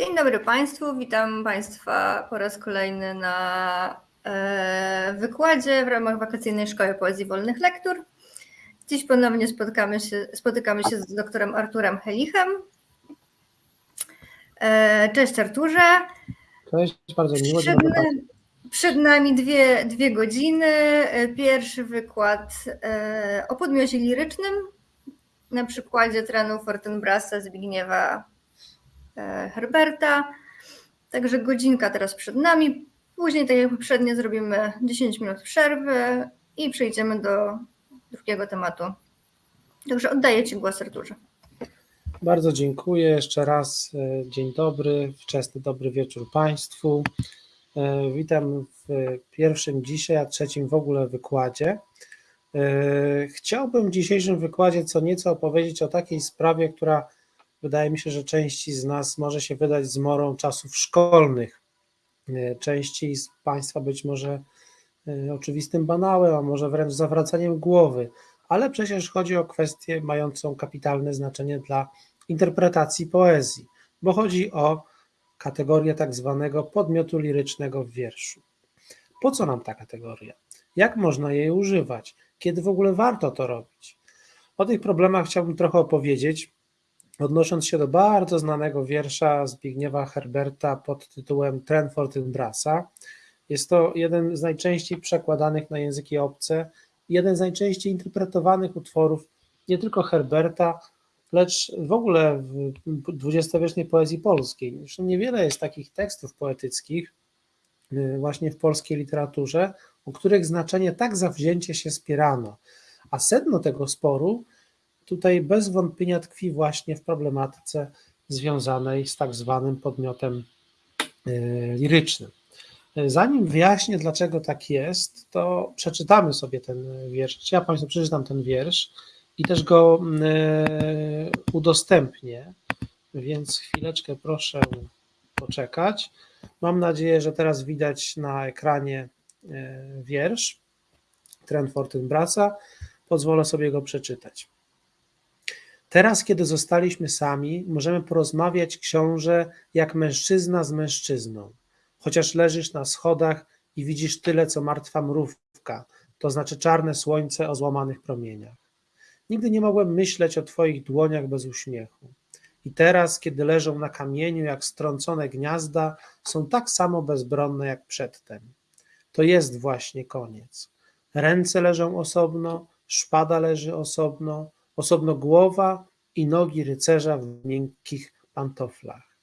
Dzień dobry Państwu, witam Państwa po raz kolejny na e, wykładzie w ramach wakacyjnej Szkoły Poezji Wolnych Lektur. Dziś ponownie spotykamy się, spotykamy się z doktorem Arturem Helichem. E, cześć Arturze. Cześć, bardzo miło. Przed, przed nami dwie, dwie godziny. E, pierwszy wykład o podmiocie lirycznym na przykładzie trenu Fortenbrasa Zbigniewa Herberta. Także godzinka teraz przed nami. Później, tak jak poprzednio, zrobimy 10 minut przerwy i przejdziemy do drugiego tematu. Także oddaję Ci głos, Arturze. Bardzo dziękuję jeszcze raz. Dzień dobry, wczesny dobry wieczór Państwu. Witam w pierwszym dzisiaj, a trzecim w ogóle wykładzie. Chciałbym w dzisiejszym wykładzie co nieco opowiedzieć o takiej sprawie, która wydaje mi się, że części z nas może się wydać zmorą czasów szkolnych. Części z Państwa być może oczywistym banałem, a może wręcz zawracaniem głowy, ale przecież chodzi o kwestię mającą kapitalne znaczenie dla interpretacji poezji, bo chodzi o kategorię tak zwanego podmiotu lirycznego w wierszu. Po co nam ta kategoria? Jak można jej używać? Kiedy w ogóle warto to robić? O tych problemach chciałbym trochę opowiedzieć, odnosząc się do bardzo znanego wiersza Zbigniewa Herberta pod tytułem Tren Fortinbrasa. Jest to jeden z najczęściej przekładanych na języki obce, jeden z najczęściej interpretowanych utworów nie tylko Herberta, lecz w ogóle w dwudziestowiecznej poezji polskiej. Zresztą niewiele jest takich tekstów poetyckich y, właśnie w polskiej literaturze, u których znaczenie tak zawzięcie się spierano. A sedno tego sporu tutaj bez wątpienia tkwi właśnie w problematyce związanej z tak zwanym podmiotem y, lirycznym. Zanim wyjaśnię, dlaczego tak jest, to przeczytamy sobie ten wiersz. Ja Państwu przeczytam ten wiersz i też go e, udostępnię, więc chwileczkę proszę poczekać. Mam nadzieję, że teraz widać na ekranie e, wiersz Trent Fortinbrasa. Pozwolę sobie go przeczytać. Teraz, kiedy zostaliśmy sami, możemy porozmawiać, książę, jak mężczyzna z mężczyzną. Chociaż leżysz na schodach i widzisz tyle, co martwa mrówka, to znaczy czarne słońce o złamanych promieniach. Nigdy nie mogłem myśleć o Twoich dłoniach bez uśmiechu. I teraz, kiedy leżą na kamieniu jak strącone gniazda, są tak samo bezbronne jak przedtem. To jest właśnie koniec. Ręce leżą osobno, szpada leży osobno, osobno głowa i nogi rycerza w miękkich pantoflach.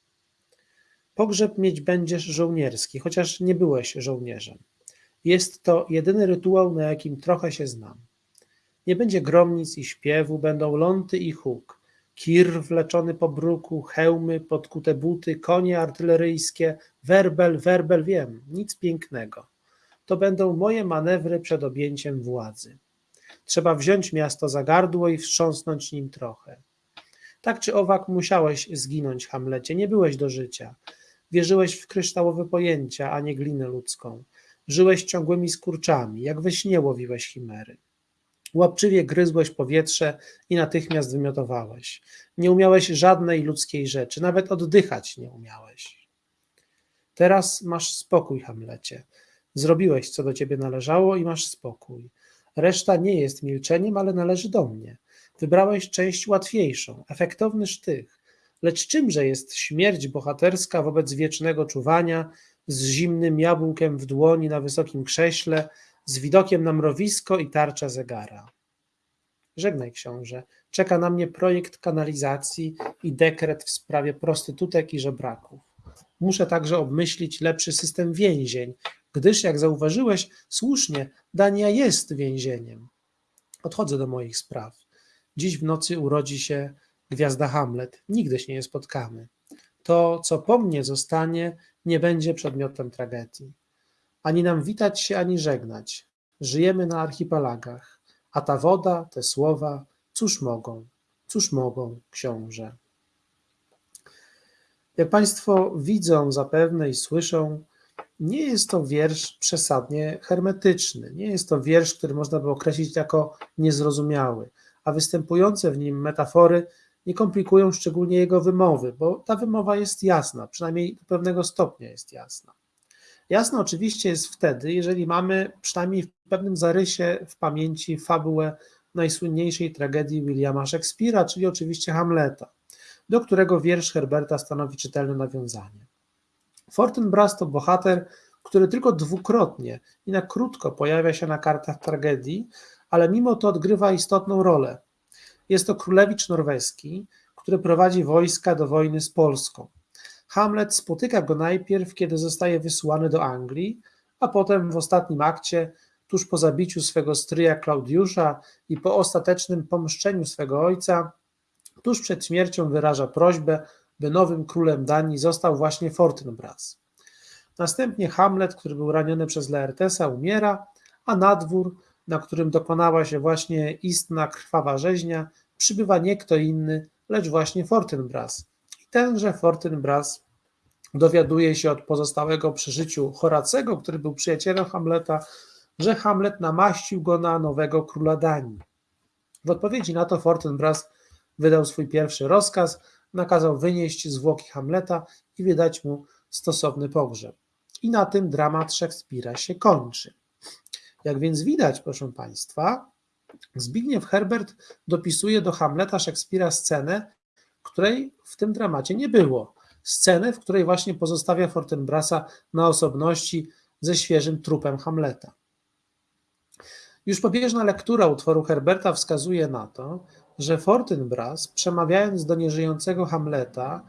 Pogrzeb mieć będziesz żołnierski, chociaż nie byłeś żołnierzem. Jest to jedyny rytuał, na jakim trochę się znam. Nie będzie gromnic i śpiewu, będą ląty i huk, kir wleczony po bruku, hełmy, podkute buty, konie artyleryjskie, werbel, werbel, wiem, nic pięknego. To będą moje manewry przed objęciem władzy. Trzeba wziąć miasto za gardło i wstrząsnąć nim trochę. Tak czy owak musiałeś zginąć, Hamlecie, nie byłeś do życia. Wierzyłeś w kryształowe pojęcia, a nie glinę ludzką. Żyłeś ciągłymi skurczami, jak we śnie łowiłeś chimery. Łapczywie gryzłeś powietrze i natychmiast wymiotowałeś. Nie umiałeś żadnej ludzkiej rzeczy, nawet oddychać nie umiałeś. Teraz masz spokój, Hamlecie. Zrobiłeś, co do ciebie należało i masz spokój. Reszta nie jest milczeniem, ale należy do mnie. Wybrałeś część łatwiejszą, efektowny sztych. Lecz czymże jest śmierć bohaterska wobec wiecznego czuwania, z zimnym jabłkiem w dłoni na wysokim krześle, z widokiem na mrowisko i tarcza zegara. Żegnaj książę, czeka na mnie projekt kanalizacji i dekret w sprawie prostytutek i żebraków. Muszę także obmyślić lepszy system więzień, gdyż, jak zauważyłeś, słusznie, Dania jest więzieniem. Odchodzę do moich spraw. Dziś w nocy urodzi się gwiazda Hamlet. Nigdy się nie spotkamy. To, co po mnie zostanie, nie będzie przedmiotem tragedii. Ani nam witać się, ani żegnać. Żyjemy na archipelagach, a ta woda, te słowa, cóż mogą, cóż mogą, książę. Jak Państwo widzą zapewne i słyszą, nie jest to wiersz przesadnie hermetyczny. Nie jest to wiersz, który można by określić jako niezrozumiały, a występujące w nim metafory nie komplikują szczególnie jego wymowy, bo ta wymowa jest jasna, przynajmniej do pewnego stopnia jest jasna. Jasne oczywiście jest wtedy, jeżeli mamy przynajmniej w pewnym zarysie w pamięci fabułę najsłynniejszej tragedii Williama Shakespeare'a, czyli oczywiście Hamleta, do którego wiersz Herberta stanowi czytelne nawiązanie. Fortinbras to bohater, który tylko dwukrotnie i na krótko pojawia się na kartach tragedii, ale mimo to odgrywa istotną rolę. Jest to królewicz norweski, który prowadzi wojska do wojny z Polską. Hamlet spotyka go najpierw, kiedy zostaje wysłany do Anglii, a potem w ostatnim akcie, tuż po zabiciu swego stryja Klaudiusza i po ostatecznym pomszczeniu swego ojca, tuż przed śmiercią wyraża prośbę, by nowym królem Danii został właśnie Fortinbras. Następnie Hamlet, który był raniony przez Laertesa, umiera, a na dwór, na którym dokonała się właśnie istna krwawa rzeźnia, przybywa nie kto inny, lecz właśnie Fortinbras. I tenże Fortinbras dowiaduje się od pozostałego przy życiu Horacego, który był przyjacielem Hamleta, że Hamlet namaścił go na nowego króla Danii. W odpowiedzi na to Fortinbras wydał swój pierwszy rozkaz, nakazał wynieść zwłoki Hamleta i wydać mu stosowny pogrzeb. I na tym dramat Szekspira się kończy. Jak więc widać, proszę Państwa, Zbigniew Herbert dopisuje do Hamleta Szekspira scenę, której w tym dramacie nie było. Scenę, w której właśnie pozostawia Fortinbrasa na osobności ze świeżym trupem Hamleta. Już pobieżna lektura utworu Herberta wskazuje na to, że Fortinbras, przemawiając do nieżyjącego Hamleta,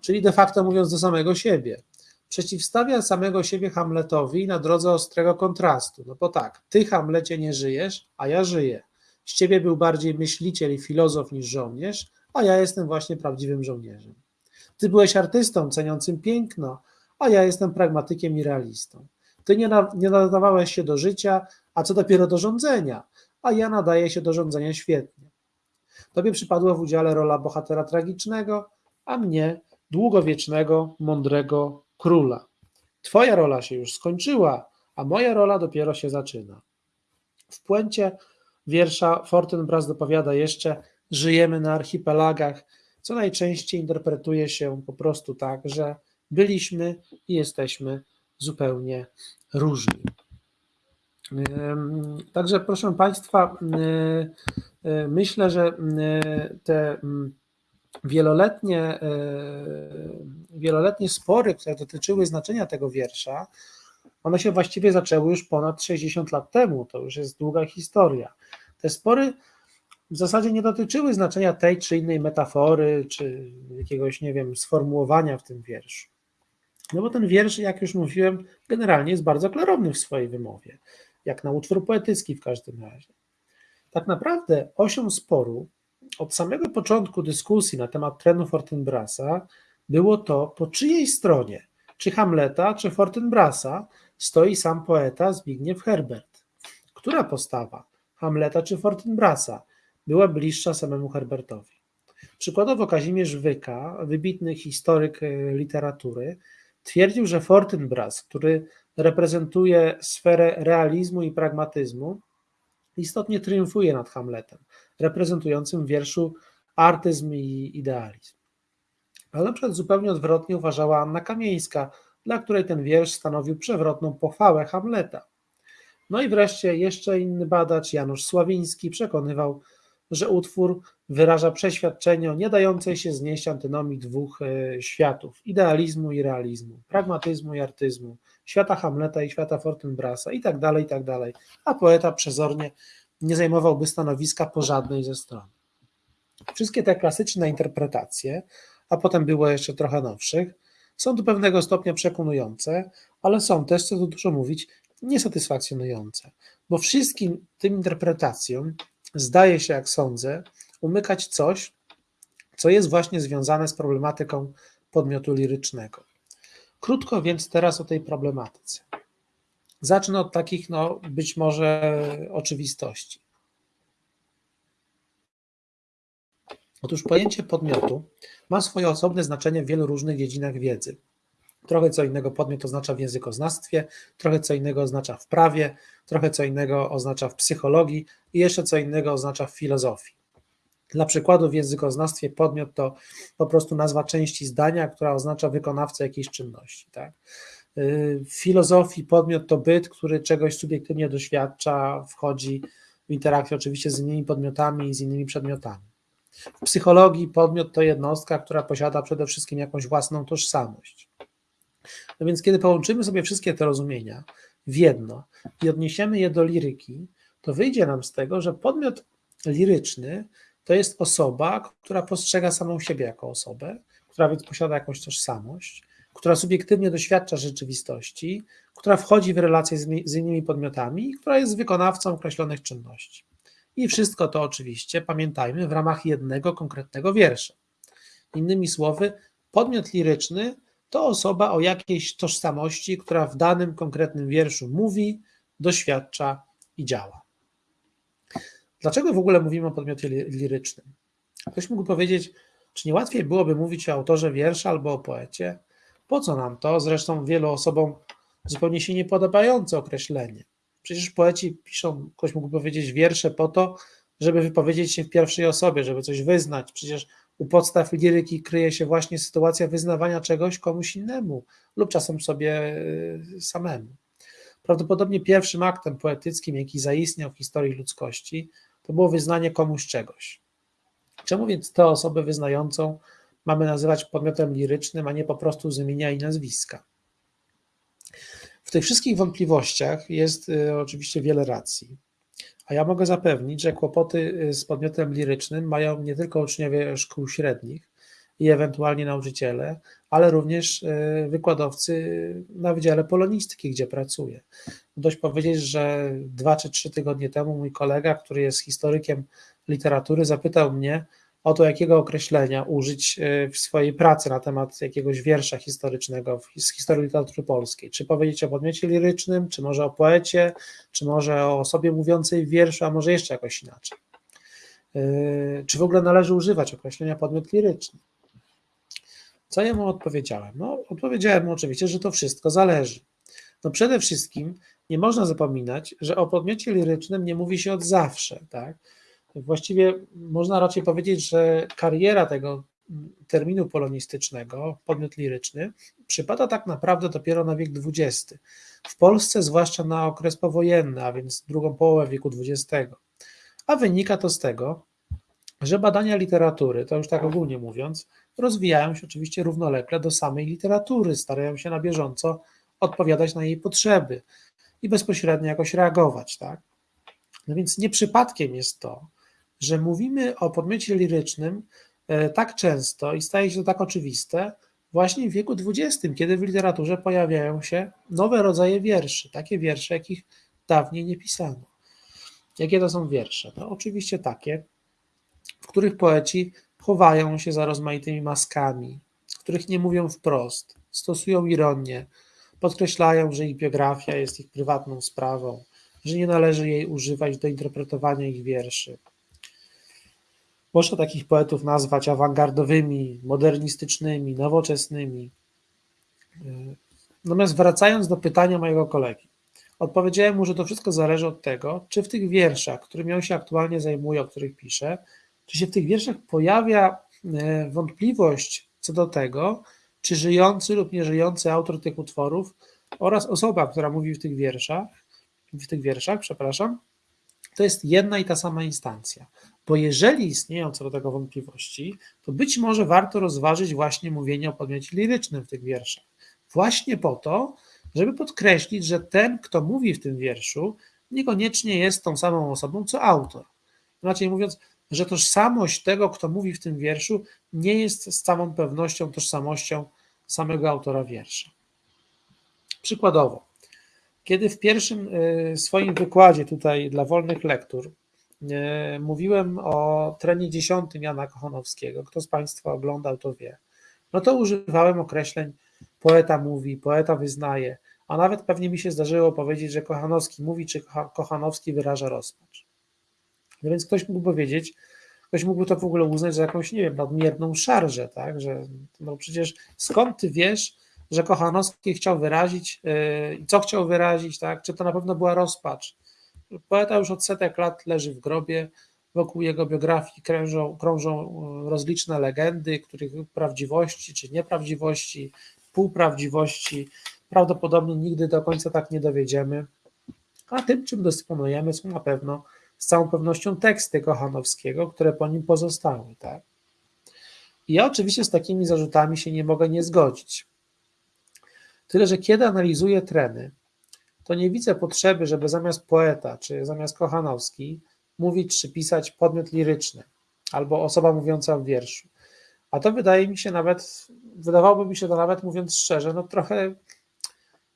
czyli de facto mówiąc do samego siebie, przeciwstawia samego siebie Hamletowi na drodze ostrego kontrastu. No bo tak, ty Hamlecie nie żyjesz, a ja żyję. Z ciebie był bardziej myśliciel i filozof niż żołnierz, a ja jestem właśnie prawdziwym żołnierzem. Ty byłeś artystą ceniącym piękno, a ja jestem pragmatykiem i realistą. Ty nie, na, nie nadawałeś się do życia, a co dopiero do rządzenia, a ja nadaję się do rządzenia świetnie. Tobie przypadła w udziale rola bohatera tragicznego, a mnie długowiecznego, mądrego króla. Twoja rola się już skończyła, a moja rola dopiero się zaczyna. W puencie wiersza Fortinbras dopowiada jeszcze: Żyjemy na archipelagach, co najczęściej interpretuje się po prostu tak, że byliśmy i jesteśmy zupełnie różni. Także, proszę Państwa, myślę, że te wieloletnie, wieloletnie spory, które dotyczyły znaczenia tego wiersza, one się właściwie zaczęły już ponad 60 lat temu. To już jest długa historia. Te spory w zasadzie nie dotyczyły znaczenia tej czy innej metafory, czy jakiegoś, nie wiem, sformułowania w tym wierszu. No bo ten wiersz, jak już mówiłem, generalnie jest bardzo klarowny w swojej wymowie, jak na utwór poetycki w każdym razie. Tak naprawdę osią sporu od samego początku dyskusji na temat trenu Fortinbrasa było to, po czyjej stronie, czy Hamleta, czy Fortinbrasa, stoi sam poeta Zbigniew Herbert. Która postawa, Hamleta czy Fortinbrasa, była bliższa samemu Herbertowi? Przykładowo Kazimierz Wyka, wybitny historyk literatury, twierdził, że Fortinbras, który reprezentuje sferę realizmu i pragmatyzmu, istotnie triumfuje nad Hamletem, reprezentującym w wierszu artyzm i idealizm. Ale na przykład zupełnie odwrotnie uważała Anna Kamieńska, dla której ten wiersz stanowił przewrotną pochwałę Hamleta. No i wreszcie jeszcze inny badacz, Janusz Sławiński, przekonywał, że utwór wyraża przeświadczenie o nie dającej się znieść antynomii dwóch e, światów idealizmu i realizmu, pragmatyzmu i artyzmu, świata Hamleta i świata Fortinbrasa i tak dalej, i tak dalej. A poeta przezornie nie zajmowałby stanowiska po żadnej ze stron. Wszystkie te klasyczne interpretacje, a potem było jeszcze trochę nowszych, są do pewnego stopnia przekonujące, ale są też, co tu dużo mówić, niesatysfakcjonujące, bo wszystkim tym interpretacjom zdaje się, jak sądzę, umykać coś, co jest właśnie związane z problematyką podmiotu lirycznego. Krótko więc teraz o tej problematyce. Zacznę od takich, no, być może oczywistości. Otóż pojęcie podmiotu ma swoje osobne znaczenie w wielu różnych dziedzinach wiedzy. Trochę co innego podmiot oznacza w językoznawstwie, trochę co innego oznacza w prawie, trochę co innego oznacza w psychologii i jeszcze co innego oznacza w filozofii. Dla przykładu w językoznawstwie podmiot to po prostu nazwa części zdania, która oznacza wykonawcę jakiejś czynności. Tak? W filozofii podmiot to byt, który czegoś subiektywnie doświadcza, wchodzi w interakcję oczywiście z innymi podmiotami i z innymi przedmiotami. W psychologii podmiot to jednostka, która posiada przede wszystkim jakąś własną tożsamość. No więc kiedy połączymy sobie wszystkie te rozumienia w jedno i odniesiemy je do liryki, to wyjdzie nam z tego, że podmiot liryczny to jest osoba, która postrzega samą siebie jako osobę, która więc posiada jakąś tożsamość, która subiektywnie doświadcza rzeczywistości, która wchodzi w relacje z, innymi podmiotami i która jest wykonawcą określonych czynności. I wszystko to oczywiście, pamiętajmy, w ramach jednego konkretnego wiersza. Innymi słowy, podmiot liryczny to osoba o jakiejś tożsamości, która w danym konkretnym wierszu mówi, doświadcza i działa. Dlaczego w ogóle mówimy o podmiocie lirycznym? Ktoś mógł powiedzieć, czy nie łatwiej byłoby mówić o autorze wiersza albo o poecie? Po co nam to? Zresztą wielu osobom zupełnie się nie podobające określenie. Przecież poeci piszą, ktoś mógł powiedzieć, wiersze po to, żeby wypowiedzieć się w pierwszej osobie, żeby coś wyznać. Przecież u podstaw liryki kryje się właśnie sytuacja wyznawania czegoś komuś innemu lub czasem sobie y, samemu. Prawdopodobnie pierwszym aktem poetyckim, jaki zaistniał w historii ludzkości, to było wyznanie komuś czegoś. Czemu więc tę osobę wyznającą mamy nazywać podmiotem lirycznym, a nie po prostu z imienia i nazwiska? W tych wszystkich wątpliwościach jest y, oczywiście wiele racji. A ja mogę zapewnić, że kłopoty y, z podmiotem lirycznym mają nie tylko uczniowie szkół średnich i ewentualnie nauczyciele, ale również y, wykładowcy na Wydziale Polonistyki, gdzie pracuję. Dość powiedzieć, że dwa czy trzy tygodnie temu mój kolega, który jest historykiem literatury, zapytał mnie, o to, jakiego określenia użyć e, w swojej pracy na temat jakiegoś wiersza historycznego z historii literatury polskiej. Czy powiedzieć o podmiocie lirycznym, czy może o poecie, czy może o osobie mówiącej w wierszu, a może jeszcze jakoś inaczej. E, czy w ogóle należy używać określenia podmiot liryczny? Co ja mu odpowiedziałem? No, odpowiedziałem mu oczywiście, że to wszystko zależy. No przede wszystkim nie można zapominać, że o podmiocie lirycznym nie mówi się od zawsze, tak? Właściwie można raczej powiedzieć, że kariera tego terminu polonistycznego, podmiot liryczny, przypada tak naprawdę dopiero na wiek XX. W Polsce zwłaszcza na okres powojenny, a więc drugą połowę wieku XX. A wynika to z tego, że badania literatury, to już tak ogólnie mówiąc, rozwijają się oczywiście równolegle do samej literatury, starają się na bieżąco odpowiadać na jej potrzeby i bezpośrednio jakoś reagować, tak? No więc nie przypadkiem jest to, że mówimy o podmiocie lirycznym e, tak często i staje się to tak oczywiste właśnie w wieku XX, kiedy w literaturze pojawiają się nowe rodzaje wierszy, takie wiersze, jakich dawniej nie pisano. Jakie to są wiersze? To oczywiście takie, w których poeci chowają się za rozmaitymi maskami, w których nie mówią wprost, stosują ironię, podkreślają, że ich biografia jest ich prywatną sprawą, że nie należy jej używać do interpretowania ich wierszy. Można takich poetów nazwać awangardowymi, modernistycznymi, nowoczesnymi. Natomiast wracając do pytania mojego kolegi, odpowiedziałem mu, że to wszystko zależy od tego, czy w tych wierszach, którymi on się aktualnie zajmuje, o których pisze, czy się w tych wierszach pojawia e, wątpliwość co do tego, czy żyjący lub nieżyjący autor tych utworów oraz osoba, która mówi w tych wierszach, w tych wierszach, przepraszam, to jest jedna i ta sama instancja. Bo jeżeli istnieją co do tego wątpliwości, to być może warto rozważyć właśnie mówienie o podmiocie lirycznym w tych wierszach. Właśnie po to, żeby podkreślić, że ten, kto mówi w tym wierszu, niekoniecznie jest tą samą osobą, co autor. Inaczej mówiąc, że tożsamość tego, kto mówi w tym wierszu, nie jest z całą pewnością tożsamością samego autora wiersza. Przykładowo, kiedy w pierwszym y, swoim wykładzie tutaj dla wolnych lektur y, mówiłem o trenie dziesiątym Jana Kochanowskiego, kto z Państwa oglądał, to wie, no to używałem określeń poeta mówi, poeta wyznaje, a nawet pewnie mi się zdarzyło powiedzieć, że Kochanowski mówi, czy Kochanowski wyraża rozpacz. No więc ktoś mógł powiedzieć, ktoś mógłby to w ogóle uznać za jakąś, nie wiem, nadmierną szarżę, tak, że no przecież skąd ty wiesz, że Kochanowski chciał wyrazić, yy, co chciał wyrazić, tak? czy to na pewno była rozpacz. Poeta już od setek lat leży w grobie, wokół jego biografii krążą, krążą rozliczne legendy, których prawdziwości czy nieprawdziwości, półprawdziwości prawdopodobnie nigdy do końca tak nie dowiedziemy. A tym, czym dysponujemy, są na pewno z całą pewnością teksty Kochanowskiego, które po nim pozostały. Tak? I ja oczywiście z takimi zarzutami się nie mogę nie zgodzić. Tyle, że kiedy analizuję treny, to nie widzę potrzeby, żeby zamiast poeta czy zamiast Kochanowski mówić czy pisać podmiot liryczny albo osoba mówiąca w wierszu. A to wydaje mi się nawet, wydawałoby mi się to nawet mówiąc szczerze, no trochę,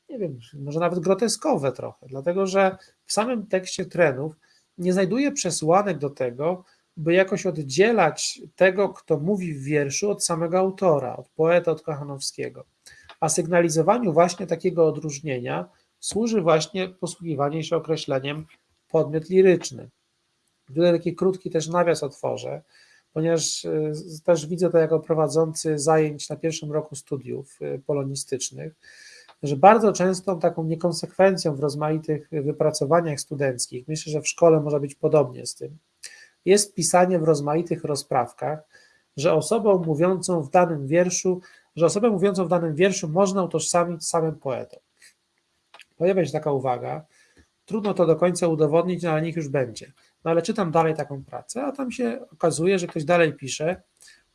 nie wiem, może nawet groteskowe trochę, dlatego że w samym tekście trenów nie znajduję przesłanek do tego, by jakoś oddzielać tego, kto mówi w wierszu od samego autora, od poeta, od Kochanowskiego. A sygnalizowaniu właśnie takiego odróżnienia służy właśnie posługiwanie się określeniem podmiot liryczny. Tutaj taki krótki też nawias otworzę, ponieważ y, też widzę to jako prowadzący zajęć na pierwszym roku studiów y, polonistycznych, że bardzo często taką niekonsekwencją w rozmaitych wypracowaniach studenckich, myślę, że w szkole może być podobnie z tym, jest pisanie w rozmaitych rozprawkach, że osobą mówiącą w danym wierszu, że osobę mówiącą w danym wierszu można utożsamić samym poetą. Pojawia się taka uwaga, trudno to do końca udowodnić, no ale niech już będzie. No ale czytam dalej taką pracę, a tam się okazuje, że ktoś dalej pisze,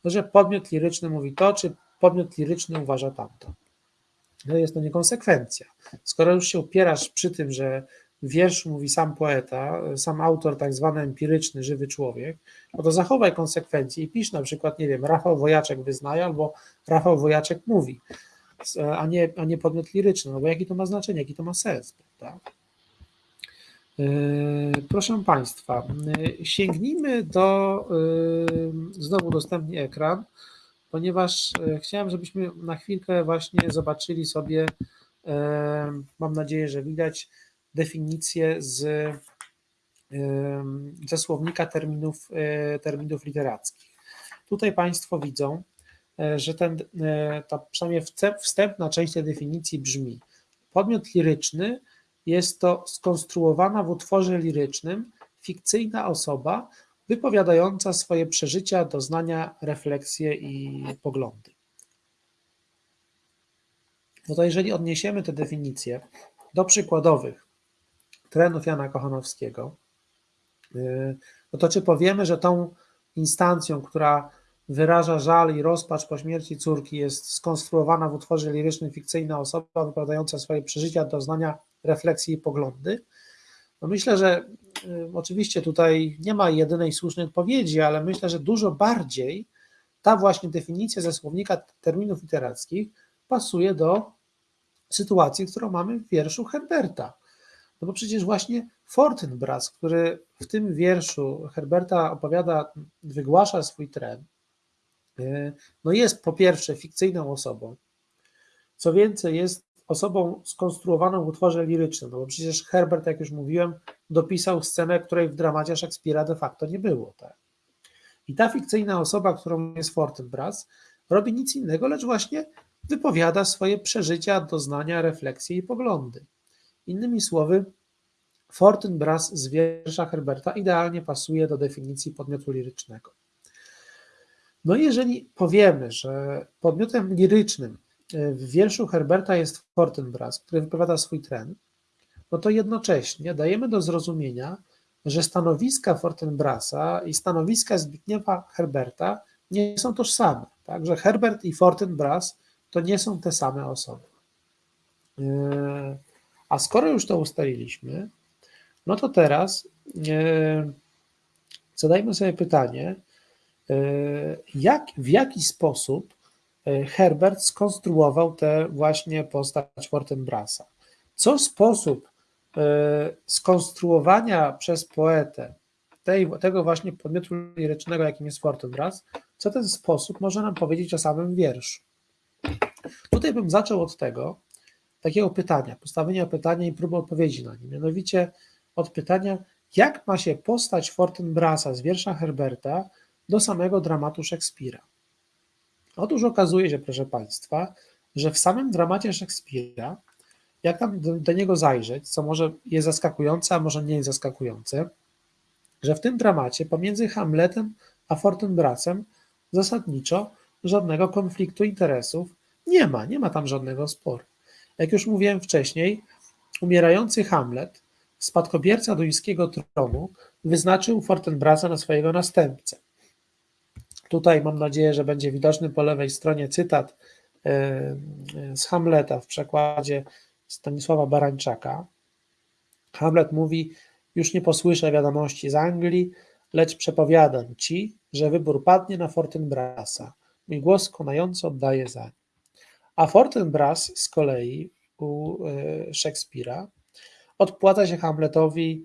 że podmiot liryczny mówi to, czy podmiot liryczny uważa tamto. No jest to niekonsekwencja. Skoro już się upierasz przy tym, że wiersz mówi sam poeta, sam autor, tak zwany empiryczny, żywy człowiek, no to zachowaj konsekwencje i pisz na przykład, nie wiem, Rafał Wojaczek wyznaje albo Rafał Wojaczek mówi, a nie, a nie podmiot liryczny, no bo jaki to ma znaczenie, jaki to ma sens, prawda? Yy, proszę Państwa, yy, sięgnijmy do, yy, znowu udostępnię ekran, ponieważ chciałem, żebyśmy na chwilkę właśnie zobaczyli sobie, mam nadzieję, że widać, definicję z, ze słownika terminów, terminów literackich. Tutaj Państwo widzą, że ten, ta przynajmniej wstępna część tej definicji brzmi: podmiot liryczny jest to skonstruowana w utworze lirycznym fikcyjna osoba wypowiadająca swoje przeżycia, doznania, refleksje i poglądy. No to jeżeli odniesiemy te definicje do przykładowych trenów Jana Kochanowskiego, yy, no to czy powiemy, że tą instancją, która wyraża żal i rozpacz po śmierci córki, jest skonstruowana w utworze lirycznym fikcyjna osoba wypowiadająca swoje przeżycia, doznania, refleksje i poglądy? No myślę, że y, oczywiście tutaj nie ma jedynej słusznej odpowiedzi, ale myślę, że dużo bardziej ta właśnie definicja ze słownika terminów literackich pasuje do sytuacji, którą mamy w wierszu Herberta. No bo przecież właśnie Fortinbras, który w tym wierszu Herberta opowiada, wygłasza swój tren, y, no jest po pierwsze fikcyjną osobą, co więcej jest osobą skonstruowaną w utworze lirycznym, no bo przecież Herbert, jak już mówiłem, dopisał scenę, której w dramacie Szekspira de facto nie było. Tak? I ta fikcyjna osoba, którą jest Fortinbras, robi nic innego, lecz właśnie wypowiada swoje przeżycia, doznania, refleksje i poglądy. Innymi słowy, Fortinbras z wiersza Herberta idealnie pasuje do definicji podmiotu lirycznego. No jeżeli powiemy, że podmiotem lirycznym w wierszu Herberta jest Fortinbras, który wypowiada swój tren, no to jednocześnie dajemy do zrozumienia, że stanowiska Fortinbrasa i stanowiska Zbigniewa Herberta nie są tożsame. Tak? Że Herbert i Fortinbras to nie są te same osoby. E, a skoro już to ustaliliśmy, no to teraz e, zadajmy sobie pytanie, e, jak, w jaki sposób E, Herbert skonstruował tę właśnie postać Fortinbrasa. Co sposób e, skonstruowania przez poetę tej, tego właśnie podmiotu lirycznego, jakim jest Fortinbras, co ten sposób może nam powiedzieć o samym wierszu. Tutaj bym zaczął od tego, takiego pytania, postawienia pytania i próby odpowiedzi na nie, mianowicie od pytania, jak ma się postać Fortinbrasa z wiersza Herberta do samego dramatu Szekspira. Otóż okazuje się, proszę Państwa, że w samym dramacie Szekspira, jak tam do, do niego zajrzeć, co może jest zaskakujące, a może nie jest zaskakujące, że w tym dramacie pomiędzy Hamletem a Fortinbrasem zasadniczo żadnego konfliktu interesów nie ma, nie ma tam żadnego sporu. Jak już mówiłem wcześniej, umierający Hamlet, spadkobierca duńskiego tronu, wyznaczył Fortinbrasa na swojego następcę. Tutaj mam nadzieję, że będzie widoczny po lewej stronie cytat e, z Hamleta w przekładzie Stanisława Barańczaka. Hamlet mówi: Już nie posłyszę wiadomości z Anglii, lecz przepowiadam ci, że wybór padnie na Fortinbrasa. Mój głos konająco oddaje za nim. A Fortinbras z kolei u e, Szekspira odpłaca się Hamletowi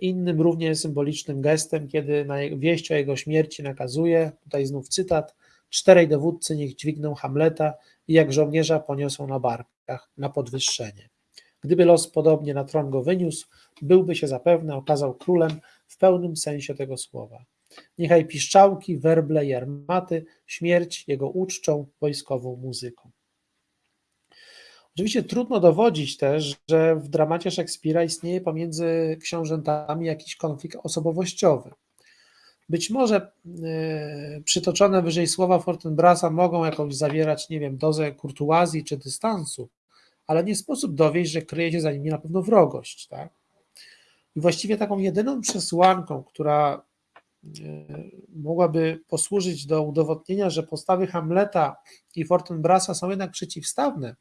innym równie symbolicznym gestem, kiedy na wieść o jego śmierci nakazuje, tutaj znów cytat, czterej dowódcy niech dźwigną Hamleta i jak żołnierza poniosą na barkach na podwyższenie. Gdyby los podobnie na tron go wyniósł, byłby się zapewne okazał królem w pełnym sensie tego słowa. Niechaj piszczałki, werble i armaty śmierć jego uczczą wojskową muzyką. Oczywiście trudno dowodzić też, że w dramacie Szekspira istnieje pomiędzy książętami jakiś konflikt osobowościowy. Być może yy, przytoczone wyżej słowa Fortinbrasa mogą jakąś zawierać, nie wiem, dozę kurtuazji czy dystansu, ale nie sposób dowieść, że kryje się za nimi na pewno wrogość. Tak? I właściwie taką jedyną przesłanką, która yy, mogłaby posłużyć do udowodnienia, że postawy Hamleta i Fortinbrasa są jednak przeciwstawne,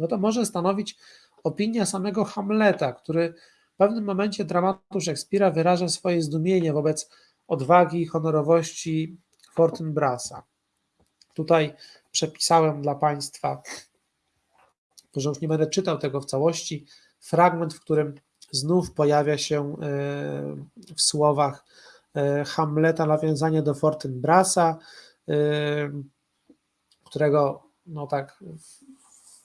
no to może stanowić opinia samego Hamleta, który w pewnym momencie dramatu Szekspira wyraża swoje zdumienie wobec odwagi i honorowości Fortinbrasa. Tutaj przepisałem dla Państwa, że już nie będę czytał tego w całości, fragment, w którym znów pojawia się e, w słowach e, Hamleta nawiązanie do Fortinbrasa, e, którego no tak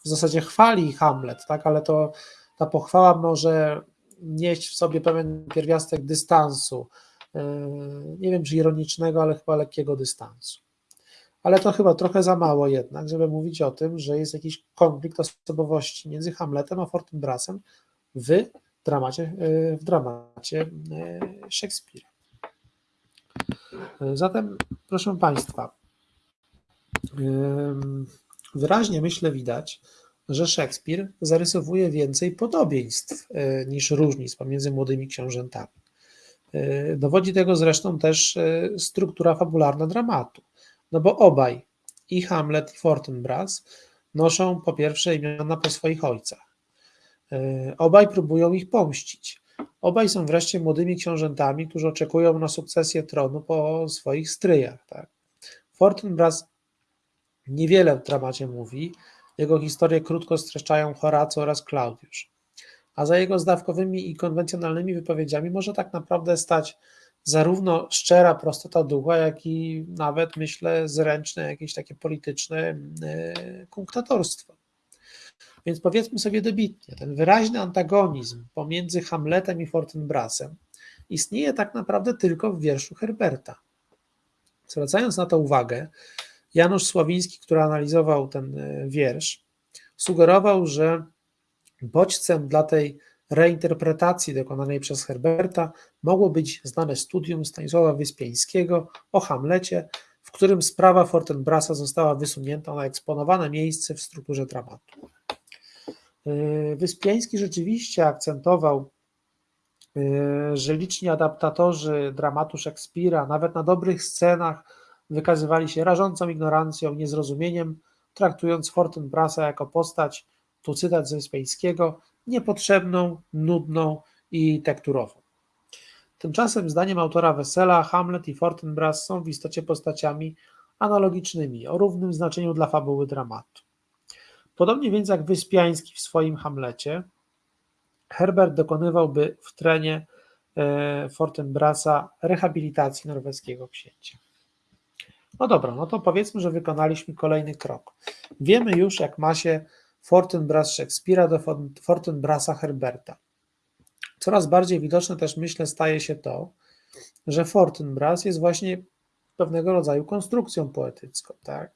w zasadzie chwali Hamlet, tak, ale to ta pochwała może nieść w sobie pewien pierwiastek dystansu, yy, nie wiem czy ironicznego, ale chyba lekkiego dystansu. Ale to chyba trochę za mało jednak, żeby mówić o tym, że jest jakiś konflikt osobowości między Hamletem a Fortinbrasem w dramacie, yy, w dramacie yy, Szekspira. Zatem, proszę Państwa, wyraźnie myślę widać, że Szekspir zarysowuje więcej podobieństw e, niż różnic pomiędzy młodymi książętami. E, dowodzi tego zresztą też e, struktura fabularna dramatu, no bo obaj, i Hamlet, i Fortinbras, noszą po pierwsze imiona po swoich ojcach. Obaj próbują ich pomścić. Obaj są wreszcie młodymi książętami, którzy oczekują na sukcesję tronu po swoich stryjach. Tak? Fortinbras Niewiele w dramacie mówi, jego historię krótko streszczają Horace oraz Klaudiusz. A za jego zdawkowymi i konwencjonalnymi wypowiedziami może tak naprawdę stać zarówno szczera prostota ducha, jak i nawet, myślę, zręczne jakieś takie polityczne e, kunktatorstwo. Więc powiedzmy sobie dobitnie, ten wyraźny antagonizm pomiędzy Hamletem i Fortinbrasem istnieje tak naprawdę tylko w wierszu Herberta. Zwracając na to uwagę, Janusz Sławiński, który analizował ten e, wiersz, sugerował, że bodźcem dla tej reinterpretacji dokonanej przez Herberta mogło być znane studium Stanisława Wyspiańskiego o Hamlecie, w którym sprawa Fortinbrasa została wysunięta na eksponowane miejsce w strukturze dramatu. E, Wyspiański rzeczywiście akcentował, e, że liczni adaptatorzy dramatu Szekspira, nawet na dobrych scenach, wykazywali się rażącą ignorancją niezrozumieniem, traktując Fortinbrasa jako postać, tu cytat ze Wyspiańskiego, niepotrzebną, nudną i tekturową. Tymczasem, zdaniem autora Wesela, Hamlet i Fortinbras są w istocie postaciami analogicznymi, o równym znaczeniu dla fabuły dramatu. Podobnie więc jak Wyspiański w swoim Hamlecie, Herbert dokonywałby w trenie e, Fortinbrasa rehabilitacji norweskiego księcia. No dobra, no to powiedzmy, że wykonaliśmy kolejny krok. Wiemy już, jak ma się Fortinbras Szekspira do Fortinbrasa Herberta. Coraz bardziej widoczne też, myślę, staje się to, że Fortinbras jest właśnie pewnego rodzaju konstrukcją poetycką, tak?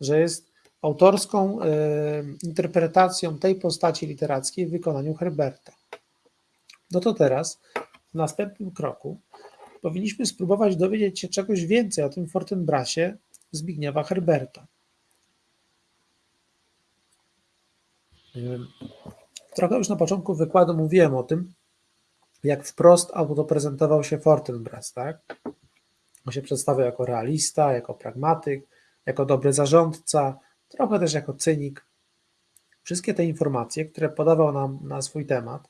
że jest autorską y, interpretacją tej postaci literackiej w wykonaniu Herberta. No to teraz w następnym kroku powinniśmy spróbować dowiedzieć się czegoś więcej o tym Fortinbrasie Zbigniewa Herberta. Trochę już na początku wykładu mówiłem o tym, jak wprost autoprezentował się Fortinbras, tak? On się przedstawiał jako realista, jako pragmatyk, jako dobry zarządca, trochę też jako cynik. Wszystkie te informacje, które podawał nam na swój temat,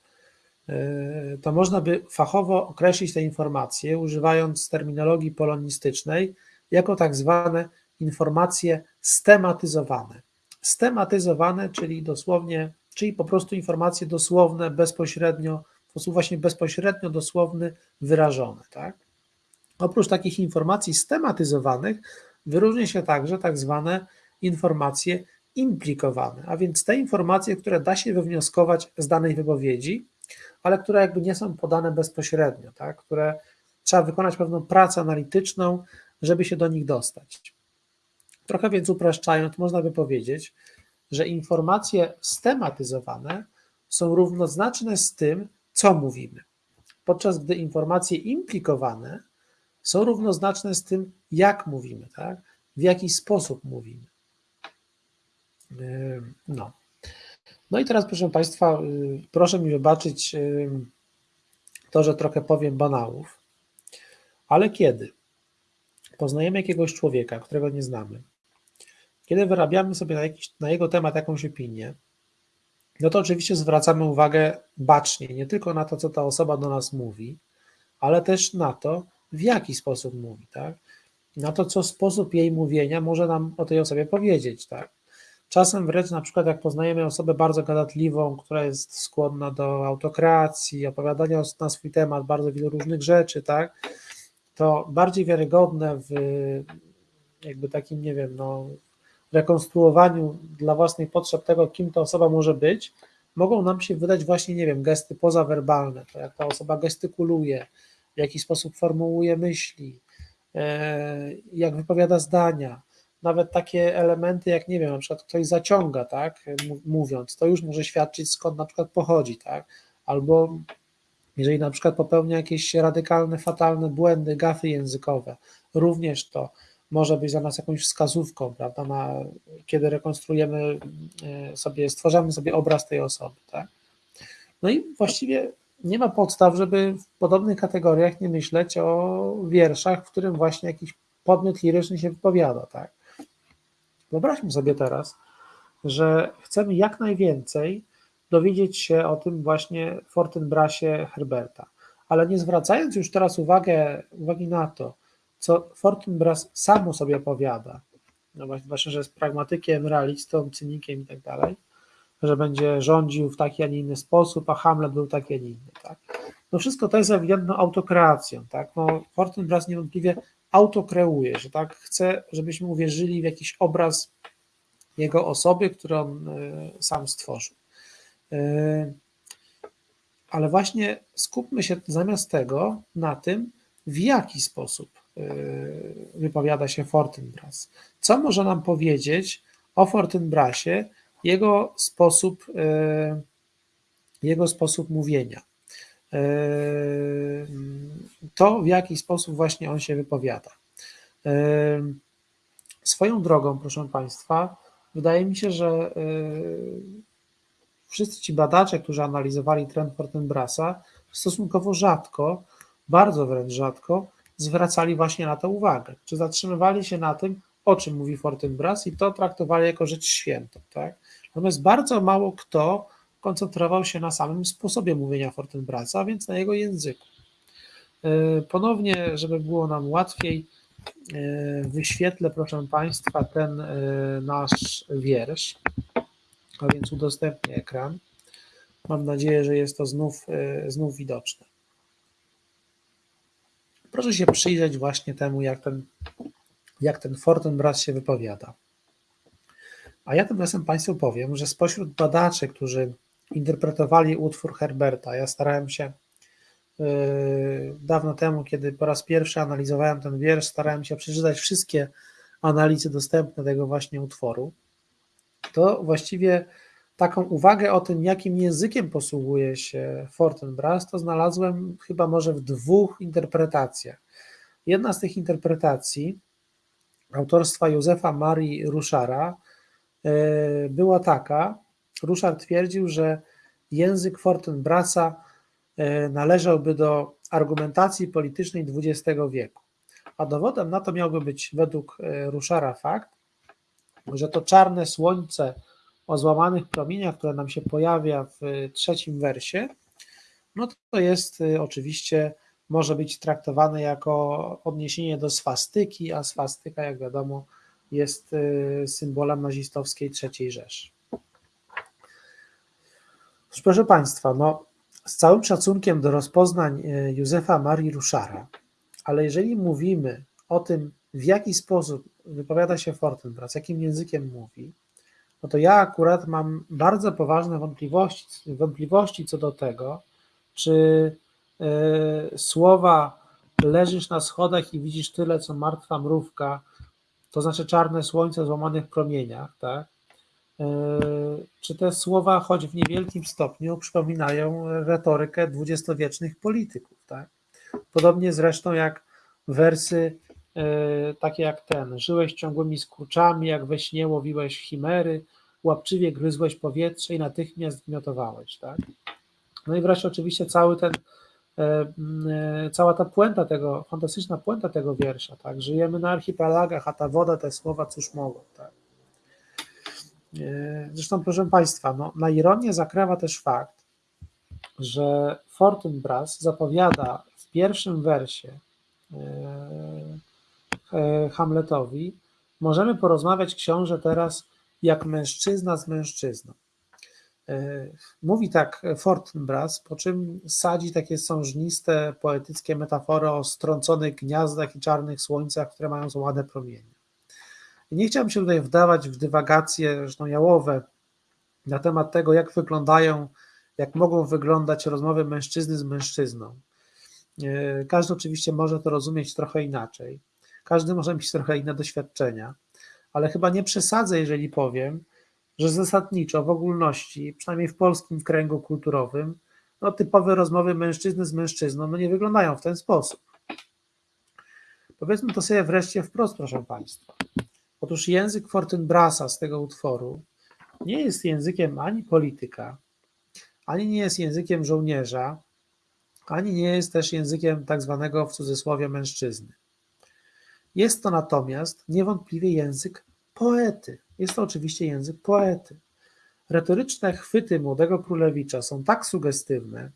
to można by fachowo określić te informacje, używając terminologii polonistycznej, jako tak zwane informacje stematyzowane. Stematyzowane, czyli dosłownie, czyli po prostu informacje dosłowne, bezpośrednio, w sposób właśnie bezpośrednio dosłowny, wyrażone. Tak? Oprócz takich informacji stematyzowanych, wyróżnia się także tak zwane informacje implikowane, a więc te informacje, które da się wywnioskować z danej wypowiedzi, ale które jakby nie są podane bezpośrednio, tak? które trzeba wykonać pewną pracę analityczną, żeby się do nich dostać. Trochę więc upraszczając, można by powiedzieć, że informacje stematyzowane są równoznaczne z tym, co mówimy, podczas gdy informacje implikowane są równoznaczne z tym, jak mówimy, tak? w jaki sposób mówimy. No. No i teraz, proszę Państwa, y, proszę mi wybaczyć to, że trochę powiem banałów, ale kiedy poznajemy jakiegoś człowieka, którego nie znamy, kiedy wyrabiamy sobie na, jakiś, na jego temat jakąś opinię, no to oczywiście zwracamy uwagę bacznie, nie tylko na to, co ta osoba do nas mówi, ale też na to, w jaki sposób mówi, tak? Na to, co sposób jej mówienia może nam o tej osobie powiedzieć, tak? Czasem wręcz na przykład jak poznajemy osobę bardzo gadatliwą, która jest skłonna do autokracji, opowiadania na swój temat bardzo wielu różnych rzeczy, tak? To bardziej wiarygodne w jakby takim, nie wiem, no, rekonstruowaniu dla własnych potrzeb tego, kim ta osoba może być, mogą nam się wydać właśnie, nie wiem, gesty pozawerbalne, to jak ta osoba gestykuluje, w jaki sposób formułuje myśli, e, jak wypowiada zdania, nawet takie elementy, jak nie wiem, na przykład ktoś zaciąga, tak, mówiąc, to już może świadczyć skąd na przykład pochodzi, tak, albo jeżeli na przykład popełnia jakieś radykalne, fatalne błędy, gafy językowe, również to może być dla nas jakąś wskazówką, prawda, na, kiedy rekonstruujemy e, sobie, stwarzamy sobie obraz tej osoby, tak. No i właściwie nie ma podstaw, żeby w podobnych kategoriach nie myśleć o wierszach, w którym właśnie jakiś podmiot liryczny się wypowiada, tak. Wyobraźmy sobie teraz, że chcemy jak najwięcej dowiedzieć się o tym właśnie Fortinbrasie Herberta, ale nie zwracając już teraz uwagę, uwagi na to, co Fortinbras samo sobie opowiada, no właśnie, że jest pragmatykiem, realistą, cynikiem i tak dalej, że będzie rządził w taki, a nie inny sposób, a Hamlet był taki, a nie inny, tak? No wszystko to jest ewidentną autokreacją, tak? No Fortinbras niewątpliwie autokreuje, że tak chce, żebyśmy uwierzyli w jakiś obraz jego osoby, który on e, sam stworzył. E, ale właśnie skupmy się zamiast tego na tym, w jaki sposób e, wypowiada się Fortinbras. Co może nam powiedzieć o Fortinbrasie, jego sposób, jego sposób mówienia? To, w jaki sposób właśnie on się wypowiada. Swoją drogą, proszę Państwa, wydaje mi się, że wszyscy ci badacze, którzy analizowali trend Fortinbrasa, stosunkowo rzadko, bardzo wręcz rzadko, zwracali właśnie na to uwagę, czy zatrzymywali się na tym, o czym mówi Fortinbras i to traktowali jako rzecz świętą. Tak? Natomiast bardzo mało kto koncentrował się na samym sposobie mówienia Fortinbrasa, a więc na jego języku. E, ponownie, żeby było nam łatwiej, e, wyświetlę, proszę Państwa, ten e, nasz wiersz, a więc udostępnię ekran. Mam nadzieję, że jest to znów, znów widoczne. Proszę się przyjrzeć właśnie temu, jak ten, jak ten Fortinbras się wypowiada. A ja tymczasem Państwu powiem, że spośród badaczy, którzy interpretowali utwór Herberta. Ja starałem się yy, dawno temu, kiedy po raz pierwszy analizowałem ten wiersz, starałem się przeczytać wszystkie analizy dostępne tego właśnie utworu. To właściwie taką uwagę o tym, jakim językiem posługuje się Fortinbras, to znalazłem chyba może w dwóch interpretacjach. Jedna z tych interpretacji autorstwa Józefa Marii Ruszara e, była taka, Ruszar twierdził, że język Fortinbrasa e, należałby do argumentacji politycznej XX wieku. A dowodem na to miałby być według e, Ruszara fakt, że to czarne słońce o złamanych promieniach, które nam się pojawia w trzecim wersie, no to jest oczywiście, może być traktowane jako odniesienie do swastyki, a swastyka, jak wiadomo, jest symbolem nazistowskiej III Rzeszy. Proszę Państwa, no, z całym szacunkiem do rozpoznań y, Józefa Marii Ruszara, ale jeżeli mówimy o tym, w jaki sposób wypowiada się Fortinbras, jakim językiem mówi, no to ja akurat mam bardzo poważne wątpliwości, wątpliwości co do tego, czy y, słowa leżysz na schodach i widzisz tyle, co martwa mrówka, to znaczy czarne słońce w złamanych promieniach, tak? Y, czy te słowa, choć w niewielkim stopniu, przypominają retorykę dwudziestowiecznych polityków, tak? Podobnie zresztą jak wersy E, takie jak ten. Żyłeś ciągłymi skurczami, jak we śnie łowiłeś chimery, łapczywie gryzłeś powietrze i natychmiast gmiotowałeś, tak? No i wreszcie oczywiście cały ten, e, e, cała ta puenta tego, fantastyczna puenta tego wiersza, tak? Żyjemy na archipelagach, a ta woda, te słowa cóż mogą, tak? Zresztą, proszę Państwa, no, na ironię zakrawa też fakt, że Fortinbras zapowiada w pierwszym wersie E, Hamletowi, możemy porozmawiać książę teraz jak mężczyzna z mężczyzną. E, mówi tak Fortinbras, po czym sadzi takie sążniste, poetyckie metafory o strąconych gniazdach i czarnych słońcach, które mają złade promienie. Nie chciałbym się tutaj wdawać w dywagacje, zresztą jałowe, na temat tego, jak wyglądają, jak mogą wyglądać rozmowy mężczyzny z mężczyzną. E, każdy oczywiście może to rozumieć trochę inaczej. Każdy może mieć trochę inne doświadczenia, ale chyba nie przesadzę, jeżeli powiem, że zasadniczo w ogólności, przynajmniej w polskim kręgu kulturowym, no, typowe rozmowy mężczyzny z mężczyzną no, nie wyglądają w ten sposób. Powiedzmy to sobie wreszcie wprost, proszę Państwa. Otóż język Fortinbrasa z tego utworu nie jest językiem ani polityka, ani nie jest językiem żołnierza, ani nie jest też językiem tak zwanego w cudzysłowie mężczyzny. Jest to natomiast niewątpliwie język poety. Jest to oczywiście język poety. Retoryczne chwyty młodego królewicza są tak sugestywne,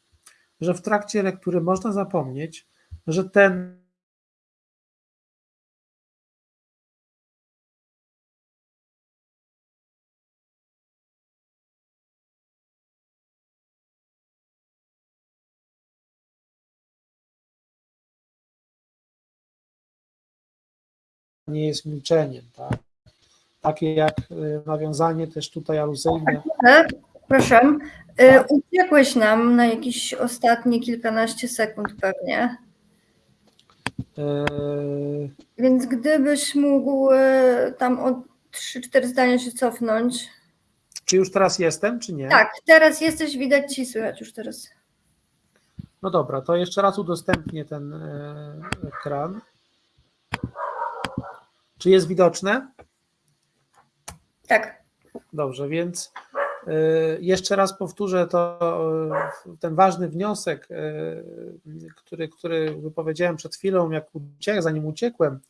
że w trakcie lektury można zapomnieć, że ten nie jest milczeniem, tak? Takie jak y, nawiązanie też tutaj aluzyjne. Tak, proszę. Y, uciekłeś nam na jakieś ostatnie kilkanaście sekund pewnie. Yy... Więc gdybyś mógł tam o 3-4 zdania się cofnąć. Czy już teraz jestem, czy nie? Tak, teraz jesteś, widać ci słychać już teraz. No dobra, to jeszcze raz udostępnię ten ekran. Czy jest widoczne? Tak. Dobrze, więc y, jeszcze raz powtórzę to, y, ten ważny wniosek, y, który, który wypowiedziałem przed chwilą, jak uciek, zanim uciekłem,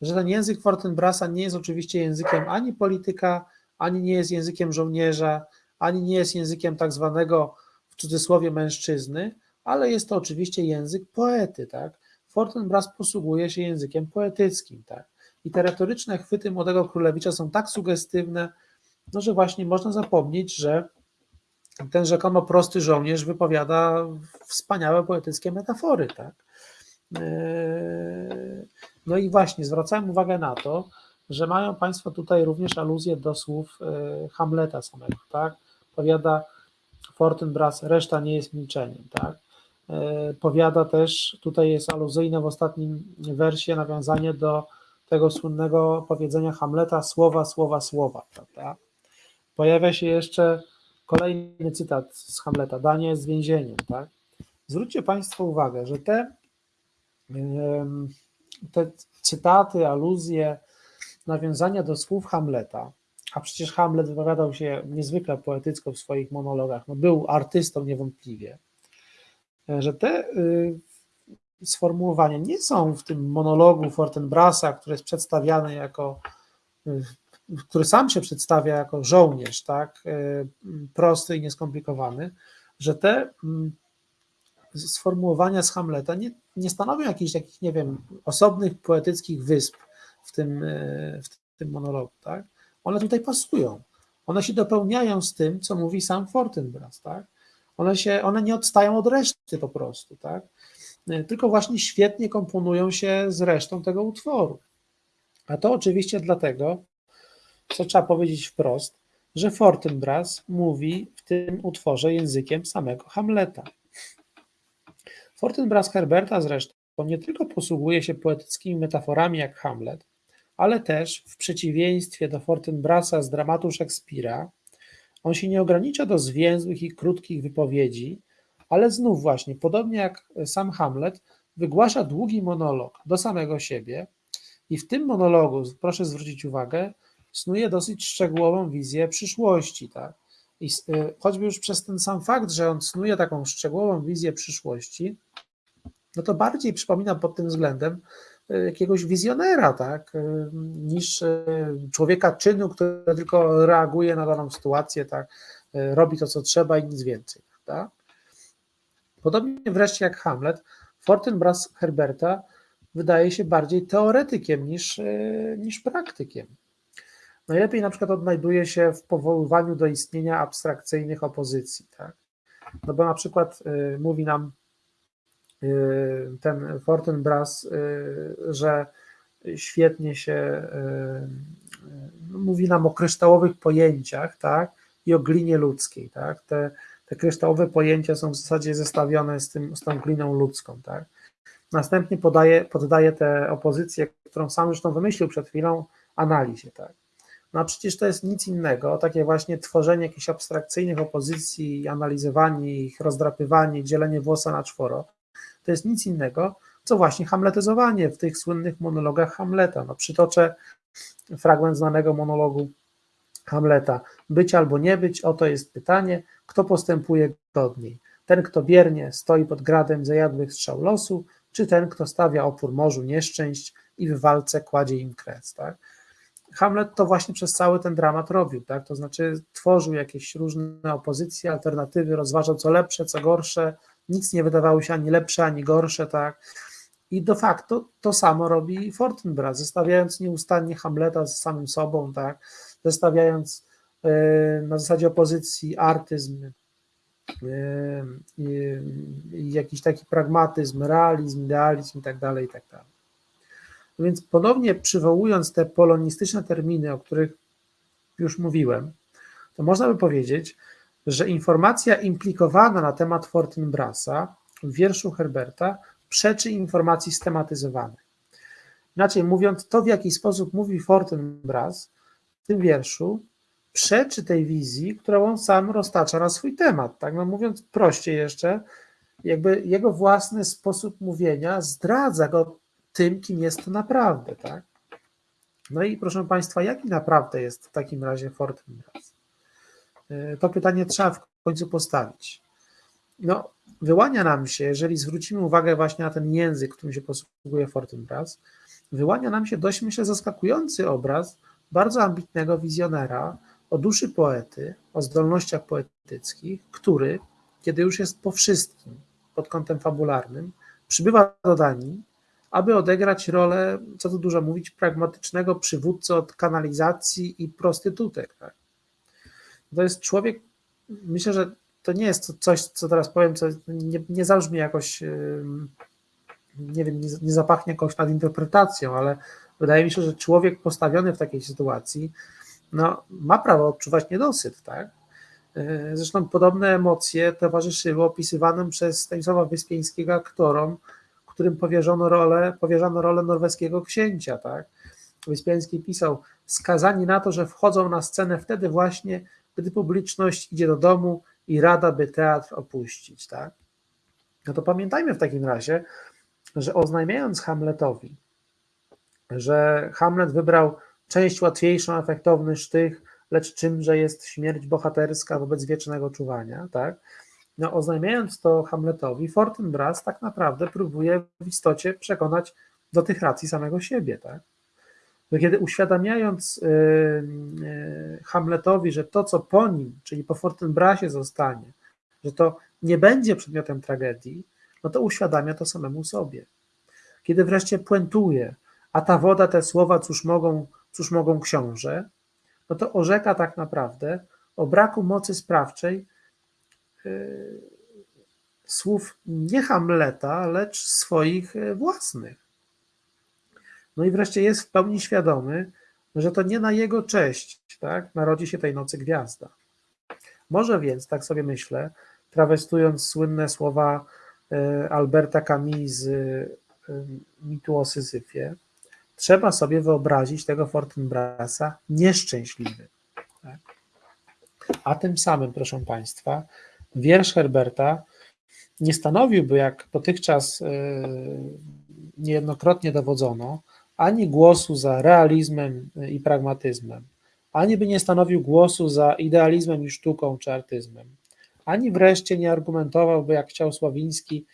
że ten język Fortinbrasa nie jest oczywiście językiem ani polityka, ani nie jest językiem żołnierza, ani nie jest językiem tak zwanego w cudzysłowie mężczyzny, ale jest to oczywiście język poety, tak? Fortinbras posługuje się językiem poetyckim, tak? I te retoryczne chwyty młodego królewicza są tak sugestywne, no, że właśnie można zapomnieć, że ten rzekomo prosty żołnierz wypowiada wspaniałe poetyckie metafory, tak? Eee, no i właśnie zwracałem uwagę na to, że mają Państwo tutaj również aluzję do słów e, Hamleta samego, tak? Powiada Fortinbras, reszta nie jest milczeniem, tak? Eee, powiada też, tutaj jest aluzyjne w ostatnim wersie nawiązanie do tego słynnego powiedzenia Hamleta słowa, słowa, słowa, prawda? Pojawia się jeszcze Kolejny cytat z Hamleta, danie jest więzieniem, tak? Zwróćcie Państwo uwagę, że te, te cytaty, aluzje, nawiązania do słów Hamleta, a przecież Hamlet wypowiadał się niezwykle poetycko w swoich monologach, no był artystą niewątpliwie, że te y, sformułowania nie są w tym monologu Fortenbrasa, który jest przedstawiany jako, który sam się przedstawia jako żołnierz, tak, y, prosty i nieskomplikowany, że te mm, sformułowania z Hamleta nie, nie stanowią jakichś takich, nie wiem, osobnych poetyckich wysp w tym, w tym monologu, tak? One tutaj pasują. One się dopełniają z tym, co mówi sam Fortinbras, tak? One, się, one nie odstają od reszty po prostu, tak? Tylko właśnie świetnie komponują się z resztą tego utworu. A to oczywiście dlatego, co trzeba powiedzieć wprost, że Fortinbras mówi w tym utworze językiem samego Hamleta. Fortinbras Herberta zresztą nie tylko posługuje się poetyckimi metaforami jak Hamlet, ale też w przeciwieństwie do Fortinbrasa z dramatu Szekspira, on się nie ogranicza do zwięzłych i krótkich wypowiedzi, ale znów właśnie, podobnie jak sam Hamlet, wygłasza długi monolog do samego siebie i w tym monologu, proszę zwrócić uwagę, snuje dosyć szczegółową wizję przyszłości. Tak? I y, choćby już przez ten sam fakt, że on snuje taką szczegółową wizję przyszłości, no to bardziej przypomina pod tym względem jakiegoś wizjonera, tak, niż e, człowieka czynu, który tylko reaguje na daną sytuację, tak, e, robi to, co trzeba i nic więcej. Tak? Podobnie wreszcie jak Hamlet, Fortinbras Herberta wydaje się bardziej teoretykiem niż, e, niż praktykiem. Najlepiej na przykład odnajduje się w powoływaniu do istnienia abstrakcyjnych opozycji. Tak? No bo na przykład mówi nam Y, ten Fortinbras, y, że świetnie się y, mówi nam o kryształowych pojęciach, tak, i o glinie ludzkiej, tak, te, te kryształowe pojęcia są w zasadzie zestawione z, tym, z tą gliną ludzką, tak. Następnie podaje, poddaje tę opozycję, którą sam zresztą wymyślił przed chwilą, analizie, tak. No a przecież to jest nic innego, takie właśnie tworzenie jakichś abstrakcyjnych opozycji, analizowanie ich, rozdrapywanie, dzielenie włosa na czworo, to jest nic innego, co właśnie hamletyzowanie w tych słynnych monologach Hamleta. No, przytoczę fragment znanego monologu Hamleta. Być albo nie być, oto jest pytanie, kto postępuje godniej. Ten, kto biernie stoi pod gradem zajadłych strzał losu, czy ten, kto stawia opór morzu nieszczęść i w walce kładzie im kres. Tak? Hamlet to właśnie przez cały ten dramat robił, tak? to znaczy tworzył jakieś różne opozycje, alternatywy, rozważał co lepsze, co gorsze, nic nie wydawało się ani lepsze, ani gorsze, tak. I de facto to samo robi Fortinbras, zestawiając nieustannie Hamleta z samym sobą, tak, zestawiając e, na zasadzie opozycji artyzm e, jakiś taki pragmatyzm, realizm, idealizm i tak dalej, i tak. No więc ponownie przywołując te polonistyczne terminy, o których już mówiłem, to można by powiedzieć, że informacja implikowana na temat Fortinbrasa w wierszu Herberta przeczy informacji stematyzowanej. Inaczej mówiąc, to w jaki sposób mówi Fortinbras w tym wierszu, przeczy tej wizji, którą on sam roztacza na swój temat. Tak no mówiąc prościej jeszcze, jakby jego własny sposób mówienia zdradza go tym, kim jest to naprawdę. Tak? No i proszę Państwa, jaki naprawdę jest w takim razie Fortinbras? E, to pytanie trzeba w końcu postawić. No, wyłania nam się, jeżeli zwrócimy uwagę właśnie na ten język, którym się posługuje Fortinbras, wyłania nam się dość, myślę, zaskakujący obraz bardzo ambitnego wizjonera o duszy poety, o zdolnościach poetyckich, który, kiedy już jest po wszystkim pod kątem fabularnym, przybywa do Danii, aby odegrać rolę, co tu dużo mówić, pragmatycznego przywódcy od kanalizacji i prostytutek. Tak? to jest człowiek, myślę, że to nie jest coś, co teraz powiem, co nie, nie zabrzmi jakoś, nie wiem, nie, nie zapachnie jakąś nadinterpretacją, ale wydaje mi się, że człowiek postawiony w takiej sytuacji no, ma prawo odczuwać niedosyt, tak? E, zresztą podobne emocje towarzyszyły opisywanym przez Stanisława Wyspieńskiego aktorom, którym powierzono rolę, powierzano rolę norweskiego księcia, tak? Wyspiański pisał, skazani na to, że wchodzą na scenę wtedy właśnie, gdy publiczność idzie do domu i rada, by teatr opuścić, tak? No to pamiętajmy w takim razie, że oznajmiając Hamletowi, że Hamlet wybrał część łatwiejszą, efektowny sztych, lecz czymże jest śmierć bohaterska wobec wiecznego czuwania, tak? No, oznajmiając to Hamletowi, Fortinbras tak naprawdę próbuje w istocie przekonać do tych racji samego siebie, tak? Bo kiedy uświadamiając yy, yy, Hamletowi, że to, co po nim, czyli po Fortinbrasie zostanie, że to nie będzie przedmiotem tragedii, no to uświadamia to samemu sobie. Kiedy wreszcie puentuje, a ta woda, te słowa, cóż mogą, cóż mogą książę, no to orzeka tak naprawdę o braku mocy sprawczej yy, słów nie Hamleta, lecz swoich yy, własnych. No i wreszcie jest w pełni świadomy, że to nie na jego cześć tak, narodzi się tej nocy gwiazda. Może więc, tak sobie myślę, trawestując słynne słowa yy, Alberta Camus z mitu o Syzyfie, trzeba sobie wyobrazić tego Fortinbrasa nieszczęśliwy. Tak? A tym samym, proszę Państwa, wiersz Herberta nie stanowiłby, jak dotychczas niejednokrotnie dowodzono, ani głosu za realizmem i pragmatyzmem, ani by nie stanowił głosu za idealizmem i sztuką czy artyzmem, ani wreszcie nie argumentowałby, jak chciał Sławiński,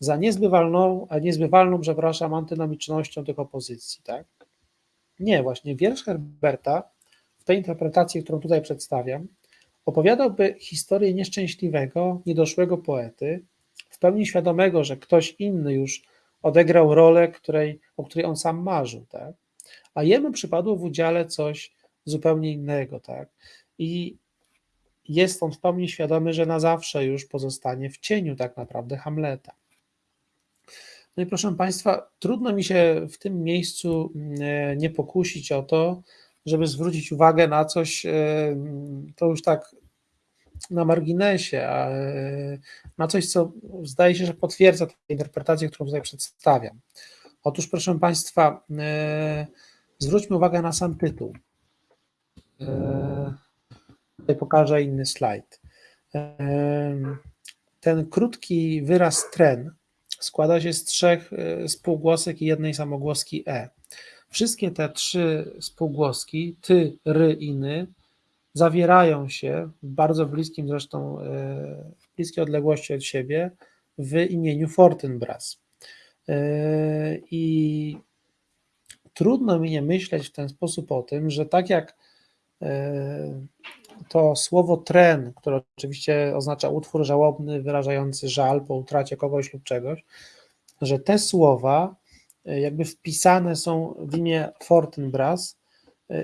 za niezbywalną, niezbywalną, przepraszam, antynomicznością tych opozycji, tak? Nie, właśnie wiersz Herberta, w tej interpretacji, którą tutaj przedstawiam, opowiadałby historię nieszczęśliwego, niedoszłego poety, w pełni świadomego, że ktoś inny już odegrał rolę, której, o której on sam marzył, tak? A jemu przypadło w udziale coś zupełnie innego, tak? I jest on w pełni świadomy, że na zawsze już pozostanie w cieniu tak naprawdę Hamleta. No i proszę Państwa, trudno mi się w tym miejscu nie pokusić o to, żeby zwrócić uwagę na coś, to już tak na marginesie, na coś, co zdaje się, że potwierdza tę interpretację, którą tutaj przedstawiam. Otóż, proszę Państwa, zwróćmy uwagę na sam tytuł. Tutaj pokażę inny slajd. Ten krótki wyraz tren składa się z trzech spółgłosek i jednej samogłoski e. Wszystkie te trzy spółgłoski, ty, ry i ny, zawierają się w bardzo bliskim zresztą, w bliskiej odległości od siebie w imieniu Fortinbras. I trudno mi nie myśleć w ten sposób o tym, że tak jak to słowo tren, które oczywiście oznacza utwór żałobny wyrażający żal po utracie kogoś lub czegoś, że te słowa jakby wpisane są w imię Fortinbras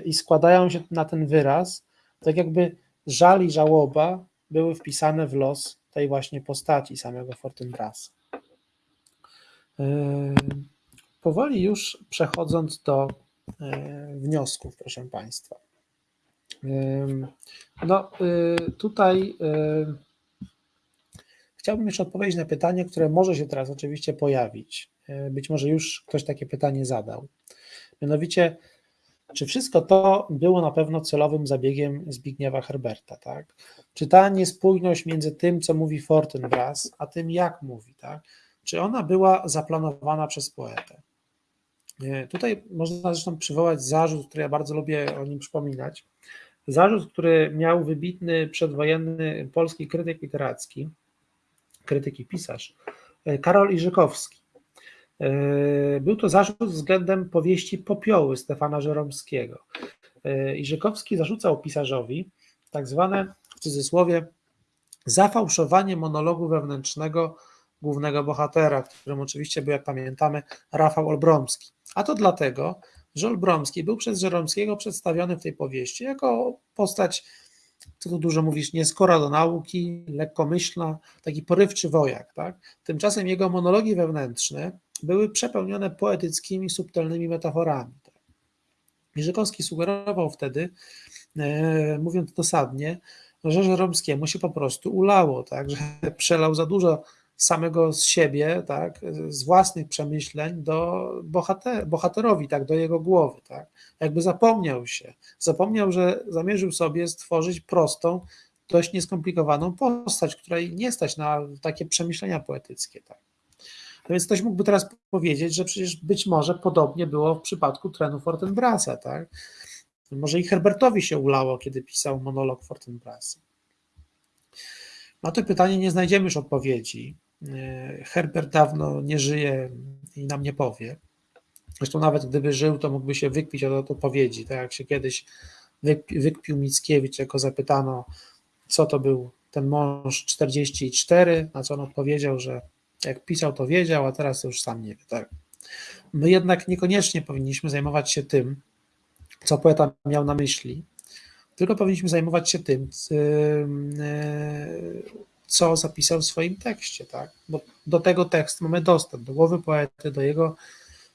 i składają się na ten wyraz, tak jakby żal i żałoba były wpisane w los tej właśnie postaci samego Fortinbrasa. Powoli już przechodząc do wniosków, proszę Państwa. No tutaj chciałbym jeszcze odpowiedzieć na pytanie, które może się teraz oczywiście pojawić. Być może już ktoś takie pytanie zadał. Mianowicie, czy wszystko to było na pewno celowym zabiegiem Zbigniewa Herberta, tak? Czy ta niespójność między tym, co mówi Fortinbras, a tym, jak mówi, tak? Czy ona była zaplanowana przez poetę? Tutaj można zresztą przywołać zarzut, który ja bardzo lubię o nim przypominać. Zarzut, który miał wybitny przedwojenny polski krytyk literacki, krytyk i pisarz, Karol Iżykowski. Był to zarzut względem powieści Popioły Stefana Żeromskiego. Iżykowski zarzucał pisarzowi tak zwane, w cudzysłowie, zafałszowanie monologu wewnętrznego głównego bohatera, którym oczywiście był, jak pamiętamy, Rafał Olbromski. A to dlatego, że Olbromski był przez Żeromskiego przedstawiony w tej powieści jako postać, co tu dużo mówisz, nieskora do nauki, lekkomyślna, taki porywczy wojak. Tak? Tymczasem jego monologi wewnętrzne były przepełnione poetyckimi, subtelnymi metaforami. Tak? Sugerował wtedy, e, mówiąc dosadnie, że Żeromskiemu się po prostu ulało, tak? że przelał za dużo samego z siebie, tak, z własnych przemyśleń do bohater, bohaterowi, tak, do jego głowy, tak, jakby zapomniał się, zapomniał, że zamierzył sobie stworzyć prostą, dość nieskomplikowaną postać, której nie stać na takie przemyślenia poetyckie, tak. No więc ktoś mógłby teraz powiedzieć, że przecież być może podobnie było w przypadku trenu Fortinbrasa, tak? Może i Herbertowi się ulało, kiedy pisał monolog Fortinbrasa. Na to pytanie nie znajdziemy już odpowiedzi. Herbert dawno nie żyje i nam nie powie. Zresztą nawet gdyby żył, to mógłby się wykpić od odpowiedzi, tak jak się kiedyś wykpił Mickiewicz, jako zapytano, co to był ten mąż 44, na co on odpowiedział, że jak pisał, to wiedział, a teraz już sam nie wie. Tak? My jednak niekoniecznie powinniśmy zajmować się tym, co poeta miał na myśli, tylko powinniśmy zajmować się tym, co zapisał w swoim tekście, tak? Bo do tego tekstu mamy dostęp, do głowy poety, do jego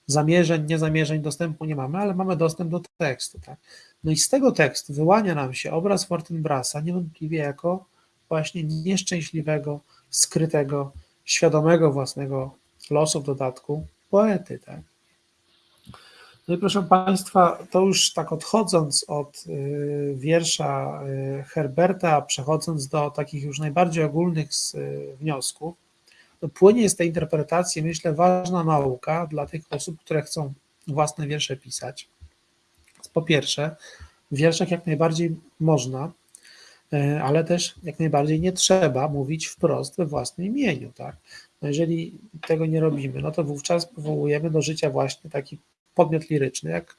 zamierzeń, niezamierzeń dostępu nie mamy, ale mamy dostęp do tekstu, tak? No i z tego tekstu wyłania nam się obraz Fortinbrasa niewątpliwie jako właśnie nieszczęśliwego, skrytego, świadomego własnego losu w dodatku poety, tak? No i proszę Państwa, to już tak odchodząc od y, wiersza y, Herberta, przechodząc do takich już najbardziej ogólnych y, wniosków, to płynie z tej interpretacji, myślę, ważna nauka dla tych osób, które chcą własne wiersze pisać. Po pierwsze, w wierszach jak najbardziej można, ale też jak najbardziej nie trzeba mówić wprost we własnym imieniu. Tak? No jeżeli tego nie robimy, no to wówczas powołujemy do życia właśnie taki podmiot liryczny, jak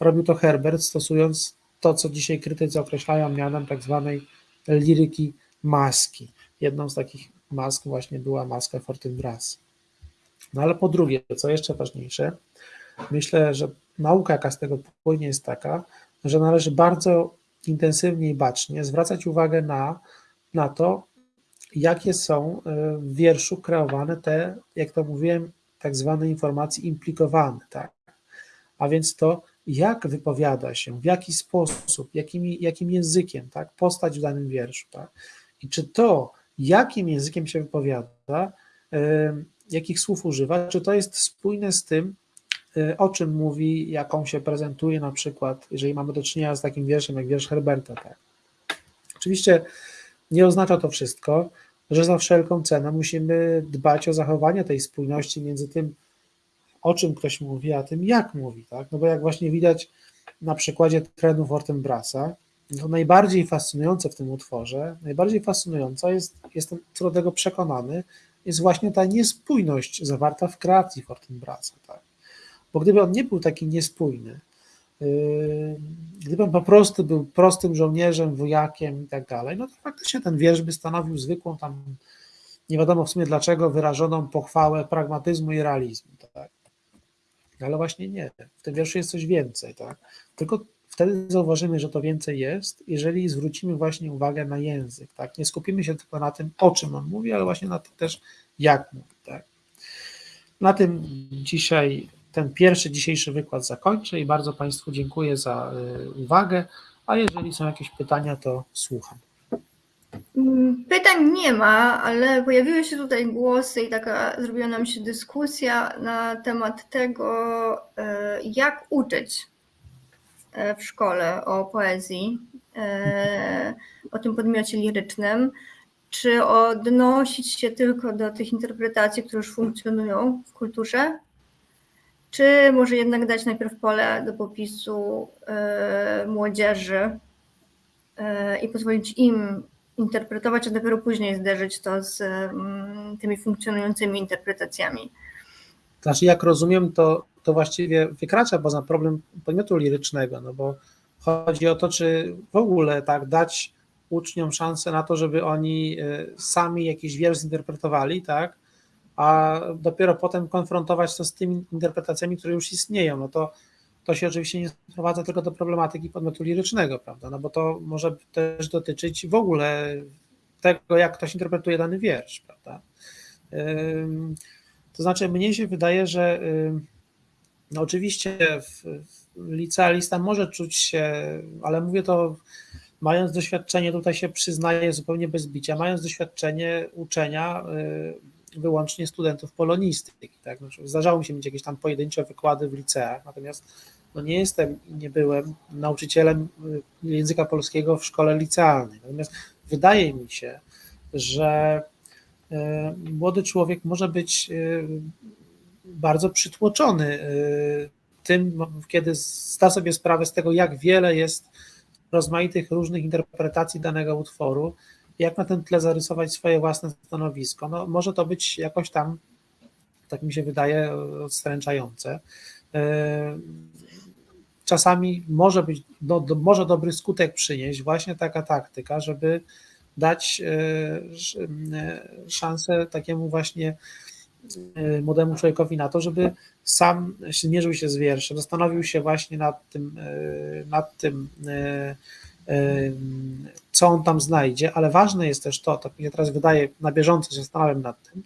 robił to Herbert, stosując to, co dzisiaj krytycy określają mianem tak zwanej liryki maski. Jedną z takich mask właśnie była maska Fortinbras. No ale po drugie, co jeszcze ważniejsze, myślę, że nauka, jaka z tego płynie, jest taka, że należy bardzo intensywnie i bacznie zwracać uwagę na, na to, jakie są e, w wierszu kreowane te, jak to mówiłem, tak zwane informacje implikowane, tak? A więc to, jak wypowiada się, w jaki sposób, jakimi, jakim językiem, tak, postać w danym wierszu, tak, i czy to, jakim językiem się wypowiada, jakich słów używa, czy to jest spójne z tym, e, o czym mówi, jaką się prezentuje, na przykład, jeżeli mamy do czynienia z takim wierszem jak wiersz Herberta. Tak. Oczywiście nie oznacza to wszystko, że za wszelką cenę musimy dbać o zachowanie tej spójności między tym, o czym ktoś mówi, a tym jak mówi, tak? No bo jak właśnie widać na przykładzie trenu Fortinbrasa, to najbardziej fascynujące w tym utworze, najbardziej fascynująca jest, jestem co do tego przekonany, jest właśnie ta niespójność zawarta w kreacji Fortinbrasa, tak? Bo gdyby on nie był taki niespójny, yy, gdyby on po prostu był prostym żołnierzem, wojakiem i tak dalej, no to faktycznie ten wiersz by stanowił zwykłą tam, nie wiadomo w sumie dlaczego, wyrażoną pochwałę pragmatyzmu i realizmu, tak? Ale właśnie nie. W tym wierszu jest coś więcej, tak? Tylko wtedy zauważymy, że to więcej jest, jeżeli zwrócimy właśnie uwagę na język, tak? Nie skupimy się tylko na tym, o czym on mówi, ale właśnie na tym też, jak mówi, tak? Na tym dzisiaj ten pierwszy dzisiejszy wykład zakończę i bardzo Państwu dziękuję za y, uwagę, a jeżeli są jakieś pytania, to słucham. Mm, pytań nie ma, ale pojawiły się tutaj głosy i taka zrobiła nam się dyskusja na temat tego, e, jak uczyć e, w szkole o poezji, e, o tym podmiocie lirycznym. Czy odnosić się tylko do tych interpretacji, które już funkcjonują w kulturze, czy może jednak dać najpierw pole do popisu młodzieży i pozwolić im interpretować, a dopiero później zderzyć to z mm, tymi funkcjonującymi interpretacjami. Znaczy, jak rozumiem, to, to właściwie wykracza poza problem podmiotu lirycznego, no bo chodzi o to, czy w ogóle tak dać uczniom szansę na to, żeby oni e, sami jakiś wiersz zinterpretowali, tak, a dopiero potem konfrontować to z tymi interpretacjami, które już istnieją, no to to się oczywiście nie sprowadza tylko do problematyki podmiotu lirycznego, prawda? No bo to może też dotyczyć w ogóle tego, jak ktoś interpretuje dany wiersz, prawda? To znaczy, mnie się wydaje, że no oczywiście licealista może czuć się, ale mówię to mając doświadczenie, tutaj się przyznaję zupełnie bez bicia, mając doświadczenie uczenia wyłącznie studentów polonistyki. Tak? Znaczy, zdarzało mi się mieć jakieś tam pojedyncze wykłady w liceach, natomiast no nie jestem i nie byłem nauczycielem y, języka polskiego w szkole licealnej. Natomiast wydaje mi się, że y, młody człowiek może być y, bardzo przytłoczony tym, kiedy zda sobie sprawę z tego, jak wiele jest rozmaitych różnych interpretacji danego utworu, jak na tym tle zarysować swoje własne stanowisko. No, może to być jakoś tam, tak mi się wydaje, odstręczające. Czasami może być, do, do, może dobry skutek przynieść właśnie taka taktyka, żeby dać szansę takiemu właśnie młodemu człowiekowi na to, żeby sam zmierzył się z wierszem, zastanowił się właśnie nad tym, nad tym co on tam znajdzie, ale ważne jest też to, to mnie teraz wydaje, na bieżąco się zastanawiam nad tym,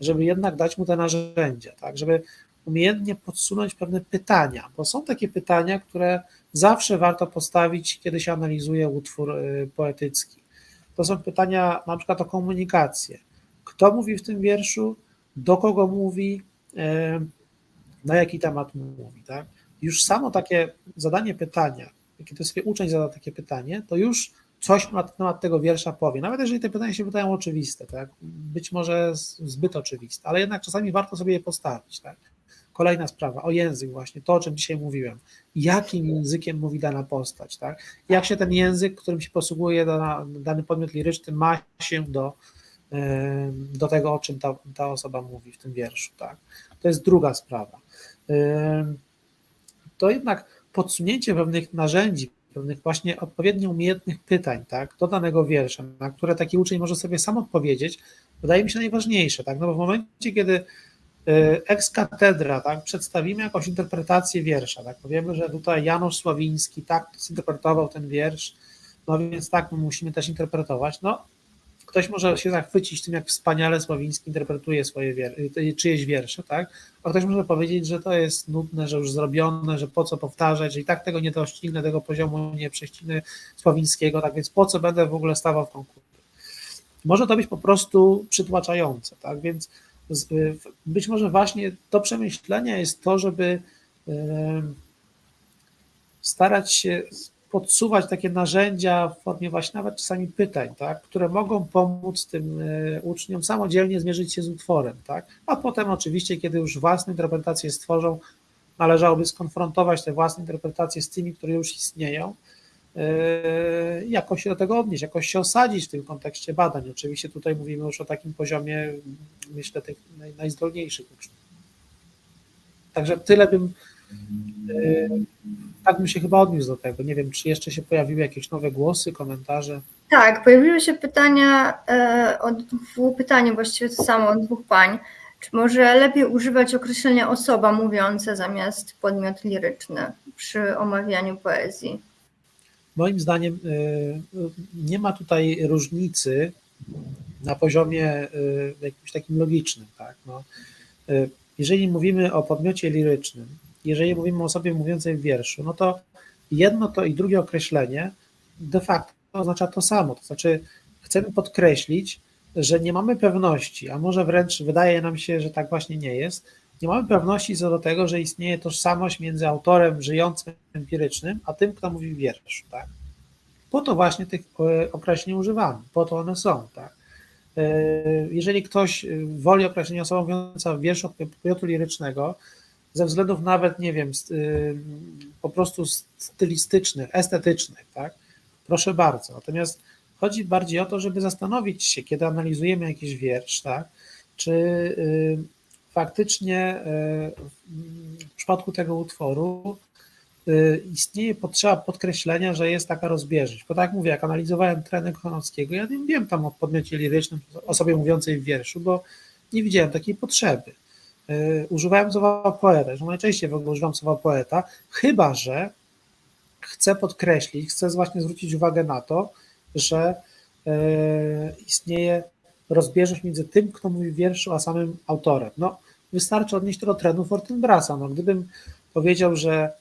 żeby jednak dać mu te narzędzia, tak, żeby umiejętnie podsunąć pewne pytania, bo są takie pytania, które zawsze warto postawić, kiedy się analizuje utwór y, poetycki. To są pytania na przykład o komunikację. Kto mówi w tym wierszu, do kogo mówi, na jaki temat mówi. Tak? Już samo takie zadanie pytania, kiedy sobie uczeń zada takie pytanie, to już coś na temat tego wiersza powie. Nawet jeżeli te pytania się wydają oczywiste, tak? być może zbyt oczywiste, ale jednak czasami warto sobie je postawić. Tak? Kolejna sprawa, o język właśnie, to o czym dzisiaj mówiłem. Jakim językiem mówi dana postać, tak? Jak się ten język, którym się posługuje dana, dany podmiot liryczny, ma się do, do tego, o czym ta, ta osoba mówi w tym wierszu, tak? To jest druga sprawa. To jednak podsunięcie pewnych narzędzi, pewnych właśnie odpowiednio umiejętnych pytań, tak, do danego wiersza, na które taki uczeń może sobie sam odpowiedzieć, wydaje mi się najważniejsze, tak, no bo w momencie, kiedy y, ex katedra, tak, przedstawimy jakąś interpretację wiersza, tak, powiemy, że tutaj Janusz Sławiński tak zinterpretował ten wiersz, no więc tak, my musimy też interpretować, no ktoś może się zachwycić tym, jak wspaniale Sławiński interpretuje swoje wier y, czyjeś wiersze, tak? A ktoś może powiedzieć, że to jest nudne, że już zrobione, że po co powtarzać, że i tak tego nie doścignę, tego poziomu nie prześcignę Sławińskiego, tak więc po co będę w ogóle stawał w konkursie? Może to być po prostu przytłaczające, tak? Więc y, być może właśnie to przemyślenie jest to, żeby starać się podsuwać takie narzędzia w formie właśnie nawet czasami pytań, tak, które mogą pomóc tym e, uczniom samodzielnie zmierzyć się z utworem, tak, a potem oczywiście, kiedy już własne interpretacje stworzą, należałoby skonfrontować te własne interpretacje z tymi, które już istnieją, e, jakoś się do tego odnieść, jakoś się osadzić w tym kontekście badań. Oczywiście tutaj mówimy już o takim poziomie, myślę, tych najzdolniejszych uczniów. Także tyle bym tak bym się chyba odniósł do tego. Nie wiem, czy jeszcze się pojawiły jakieś nowe głosy, komentarze. Tak, pojawiły się pytania e, od dwóch pytań, właściwie to samo od dwóch pań. Czy może lepiej używać określenia osoba mówiąca zamiast podmiot liryczny przy omawianiu poezji? Moim zdaniem e, nie ma tutaj różnicy na poziomie e, jakimś takim logicznym. Tak? No, jeżeli mówimy o podmiocie lirycznym, jeżeli mówimy o osobie mówiącej w wierszu, no to jedno to i drugie określenie de facto oznacza to samo. To znaczy, chcemy podkreślić, że nie mamy pewności, a może wręcz wydaje nam się, że tak właśnie nie jest. Nie mamy pewności co do tego, że istnieje tożsamość między autorem żyjącym empirycznym, a tym, kto mówi w wierszu. Tak? Po to właśnie tych e, określeń używamy, po to one są. Tak? E, jeżeli ktoś woli określenia osoba mówiąca w wierszu podmiotu lirycznego, ze względów nawet, nie wiem, y, po prostu stylistycznych, estetycznych, tak? Proszę bardzo. Natomiast chodzi bardziej o to, żeby zastanowić się, kiedy analizujemy jakiś wiersz, tak? Czy y, faktycznie y, w przypadku tego utworu istnieje potrzeba podkreślenia, że jest taka rozbieżność. Bo tak jak mówię, jak analizowałem trenę Kochanowskiego, ja nie wiem tam o podmiocie lirycznym, osobie mówiącej w wierszu, bo nie widziałem takiej potrzeby. E, używałem słowa poeta, że najczęściej w ogóle używam słowa poeta, chyba że chcę podkreślić, chcę właśnie zwrócić uwagę na to, że e, istnieje rozbieżność między tym, kto mówi wierszu, a samym autorem. No, wystarczy odnieść to do trenu Fortinbrasa. No, gdybym powiedział, że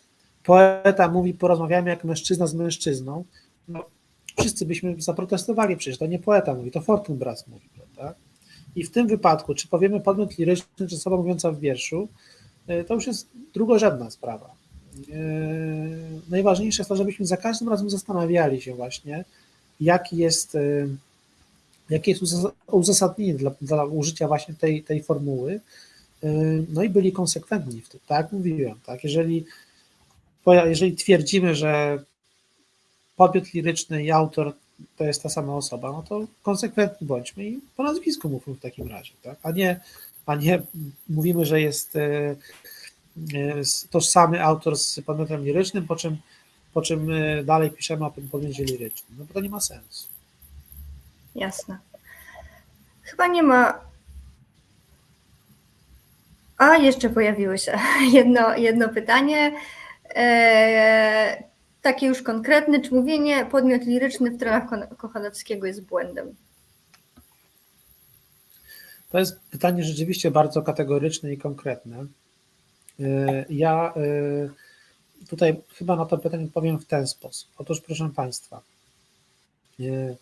poeta mówi porozmawiamy jak mężczyzna z mężczyzną, no, wszyscy byśmy zaprotestowali, przecież to nie poeta mówi, to Fortinbras mówi, prawda? I w tym wypadku, czy powiemy podmiot liryczny, czy osoba mówiąca w wierszu, y, to już jest drugorzędna sprawa. Y, najważniejsze jest to, żebyśmy za każdym razem zastanawiali się właśnie, jaki jest, y, jakie jest uzasadnienie dla, dla użycia właśnie tej, tej formuły, no i byli konsekwentni w tym, tak jak mówiłem, tak, jeżeli, jeżeli twierdzimy, że podmiot liryczny i autor to jest ta sama osoba, no to konsekwentni bądźmy i po nazwisku mówmy w takim razie, tak? a, nie, a nie mówimy, że jest e, e, tożsamy autor z podmiotem lirycznym, po czym, po czym e, dalej piszemy o tym podmiocie lirycznym, no bo to nie ma sensu. Jasne. Chyba nie ma. A, jeszcze pojawiło się jedno, jedno pytanie takie już konkretne, czy mówienie podmiot liryczny w tronach Kochanowskiego jest błędem? To jest pytanie rzeczywiście bardzo kategoryczne i konkretne. Y, ja y, tutaj chyba na to pytanie powiem w ten sposób. Otóż, proszę Państwa, y,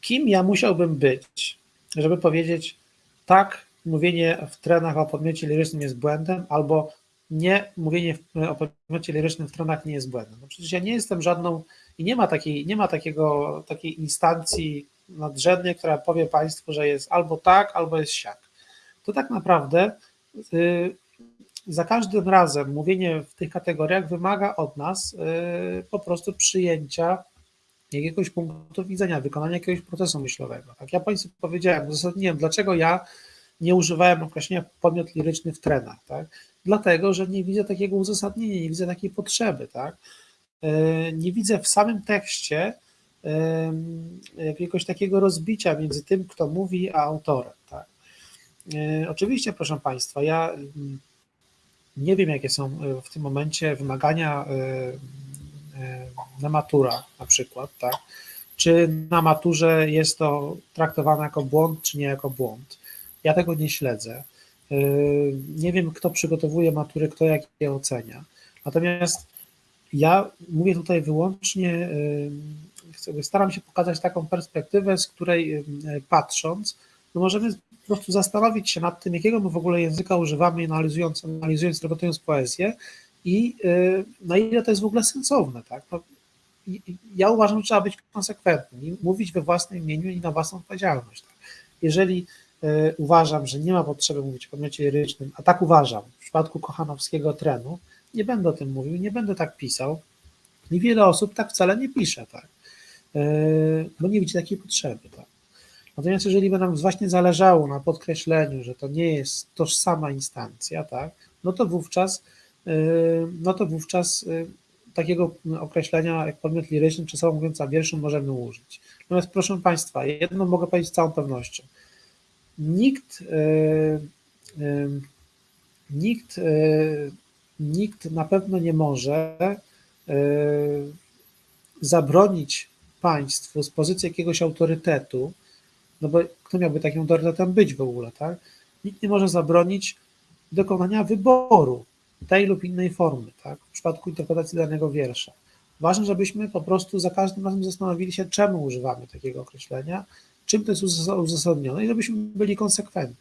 kim ja musiałbym być, żeby powiedzieć, tak, mówienie w trenach o podmiocie lirycznym jest błędem, albo nie mówienie o podmiocie lirycznym w stronach nie jest błędem. No przecież ja nie jestem żadną i nie ma takiej, nie ma takiego, takiej instancji nadrzędnej, która powie Państwu, że jest albo tak, albo jest siak. To tak naprawdę y, za każdym razem mówienie w tych kategoriach wymaga od nas y, po prostu przyjęcia jakiegoś punktu widzenia, wykonania jakiegoś procesu myślowego. Tak, ja Państwu powiedziałem, uzasadniłem, dlaczego ja nie używałem określenia podmiot liryczny w trenach, tak? Dlatego, że nie widzę takiego uzasadnienia, nie widzę takiej potrzeby, tak? E, nie widzę w samym tekście jakiegoś takiego rozbicia między tym, kto mówi, a autorem, tak? E, oczywiście, proszę Państwa, ja mm, nie wiem, jakie są e, w tym momencie wymagania na matura na przykład, tak? Czy na maturze jest to traktowane jako błąd, czy nie jako błąd. Ja tego nie śledzę. Yy, nie wiem, kto przygotowuje matury, kto jak je ocenia. Natomiast ja mówię tutaj wyłącznie, yy, staram się pokazać taką perspektywę, z której yy, patrząc, no możemy po prostu zastanowić się nad tym, jakiego my w ogóle języka używamy, analizując, analizując, przygotowując poezję i na ile to jest w ogóle sensowne. Tak? No, ja uważam, że trzeba być konsekwentnym, mówić we własnym imieniu i na własną odpowiedzialność. Tak? Jeżeli uważam, że nie ma potrzeby mówić o podmiocie lirycznym, a tak uważam w przypadku kochanowskiego trenu, nie będę o tym mówił, nie będę tak pisał i wiele osób tak wcale nie pisze, tak, e, bo nie widzi takiej potrzeby, tak. Natomiast jeżeli by nam właśnie zależało na podkreśleniu, że to nie jest tożsama instancja, tak, no to wówczas, e, no to wówczas takiego określenia jak podmiot liryczny czy słowo mówiąca wierszu możemy użyć. Natomiast proszę Państwa, jedno mogę powiedzieć z całą pewnością nikt, e, e, nikt, e, nikt na pewno nie może zabronić państwu z pozycji jakiegoś autorytetu, no bo kto miałby takim autorytetem być w ogóle, tak? Nikt nie może zabronić dokonania wyboru tej lub innej formy, tak? W przypadku interpretacji danego wiersza. Ważne, żebyśmy po prostu za każdym razem zastanowili się, czemu używamy takiego określenia, czym to jest uzasadnione i żebyśmy byli konsekwentni.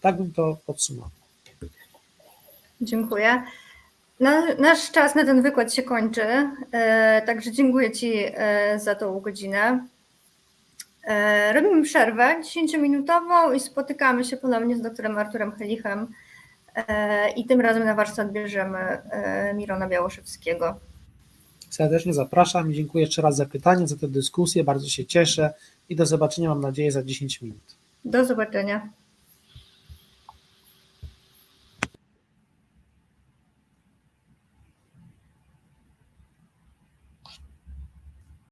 Tak bym to podsumował. Dziękuję. Nasz czas na ten wykład się kończy, e, także dziękuję Ci e, za tą godzinę. E, robimy przerwę 10-minutową i spotykamy się ponownie z doktorem Arturem Helichem i tym razem na warsztat bierzemy Mirona Białoszewskiego. Serdecznie zapraszam i dziękuję jeszcze raz za pytanie, za tę dyskusję. Bardzo się cieszę i do zobaczenia, mam nadzieję, za 10 minut. Do zobaczenia.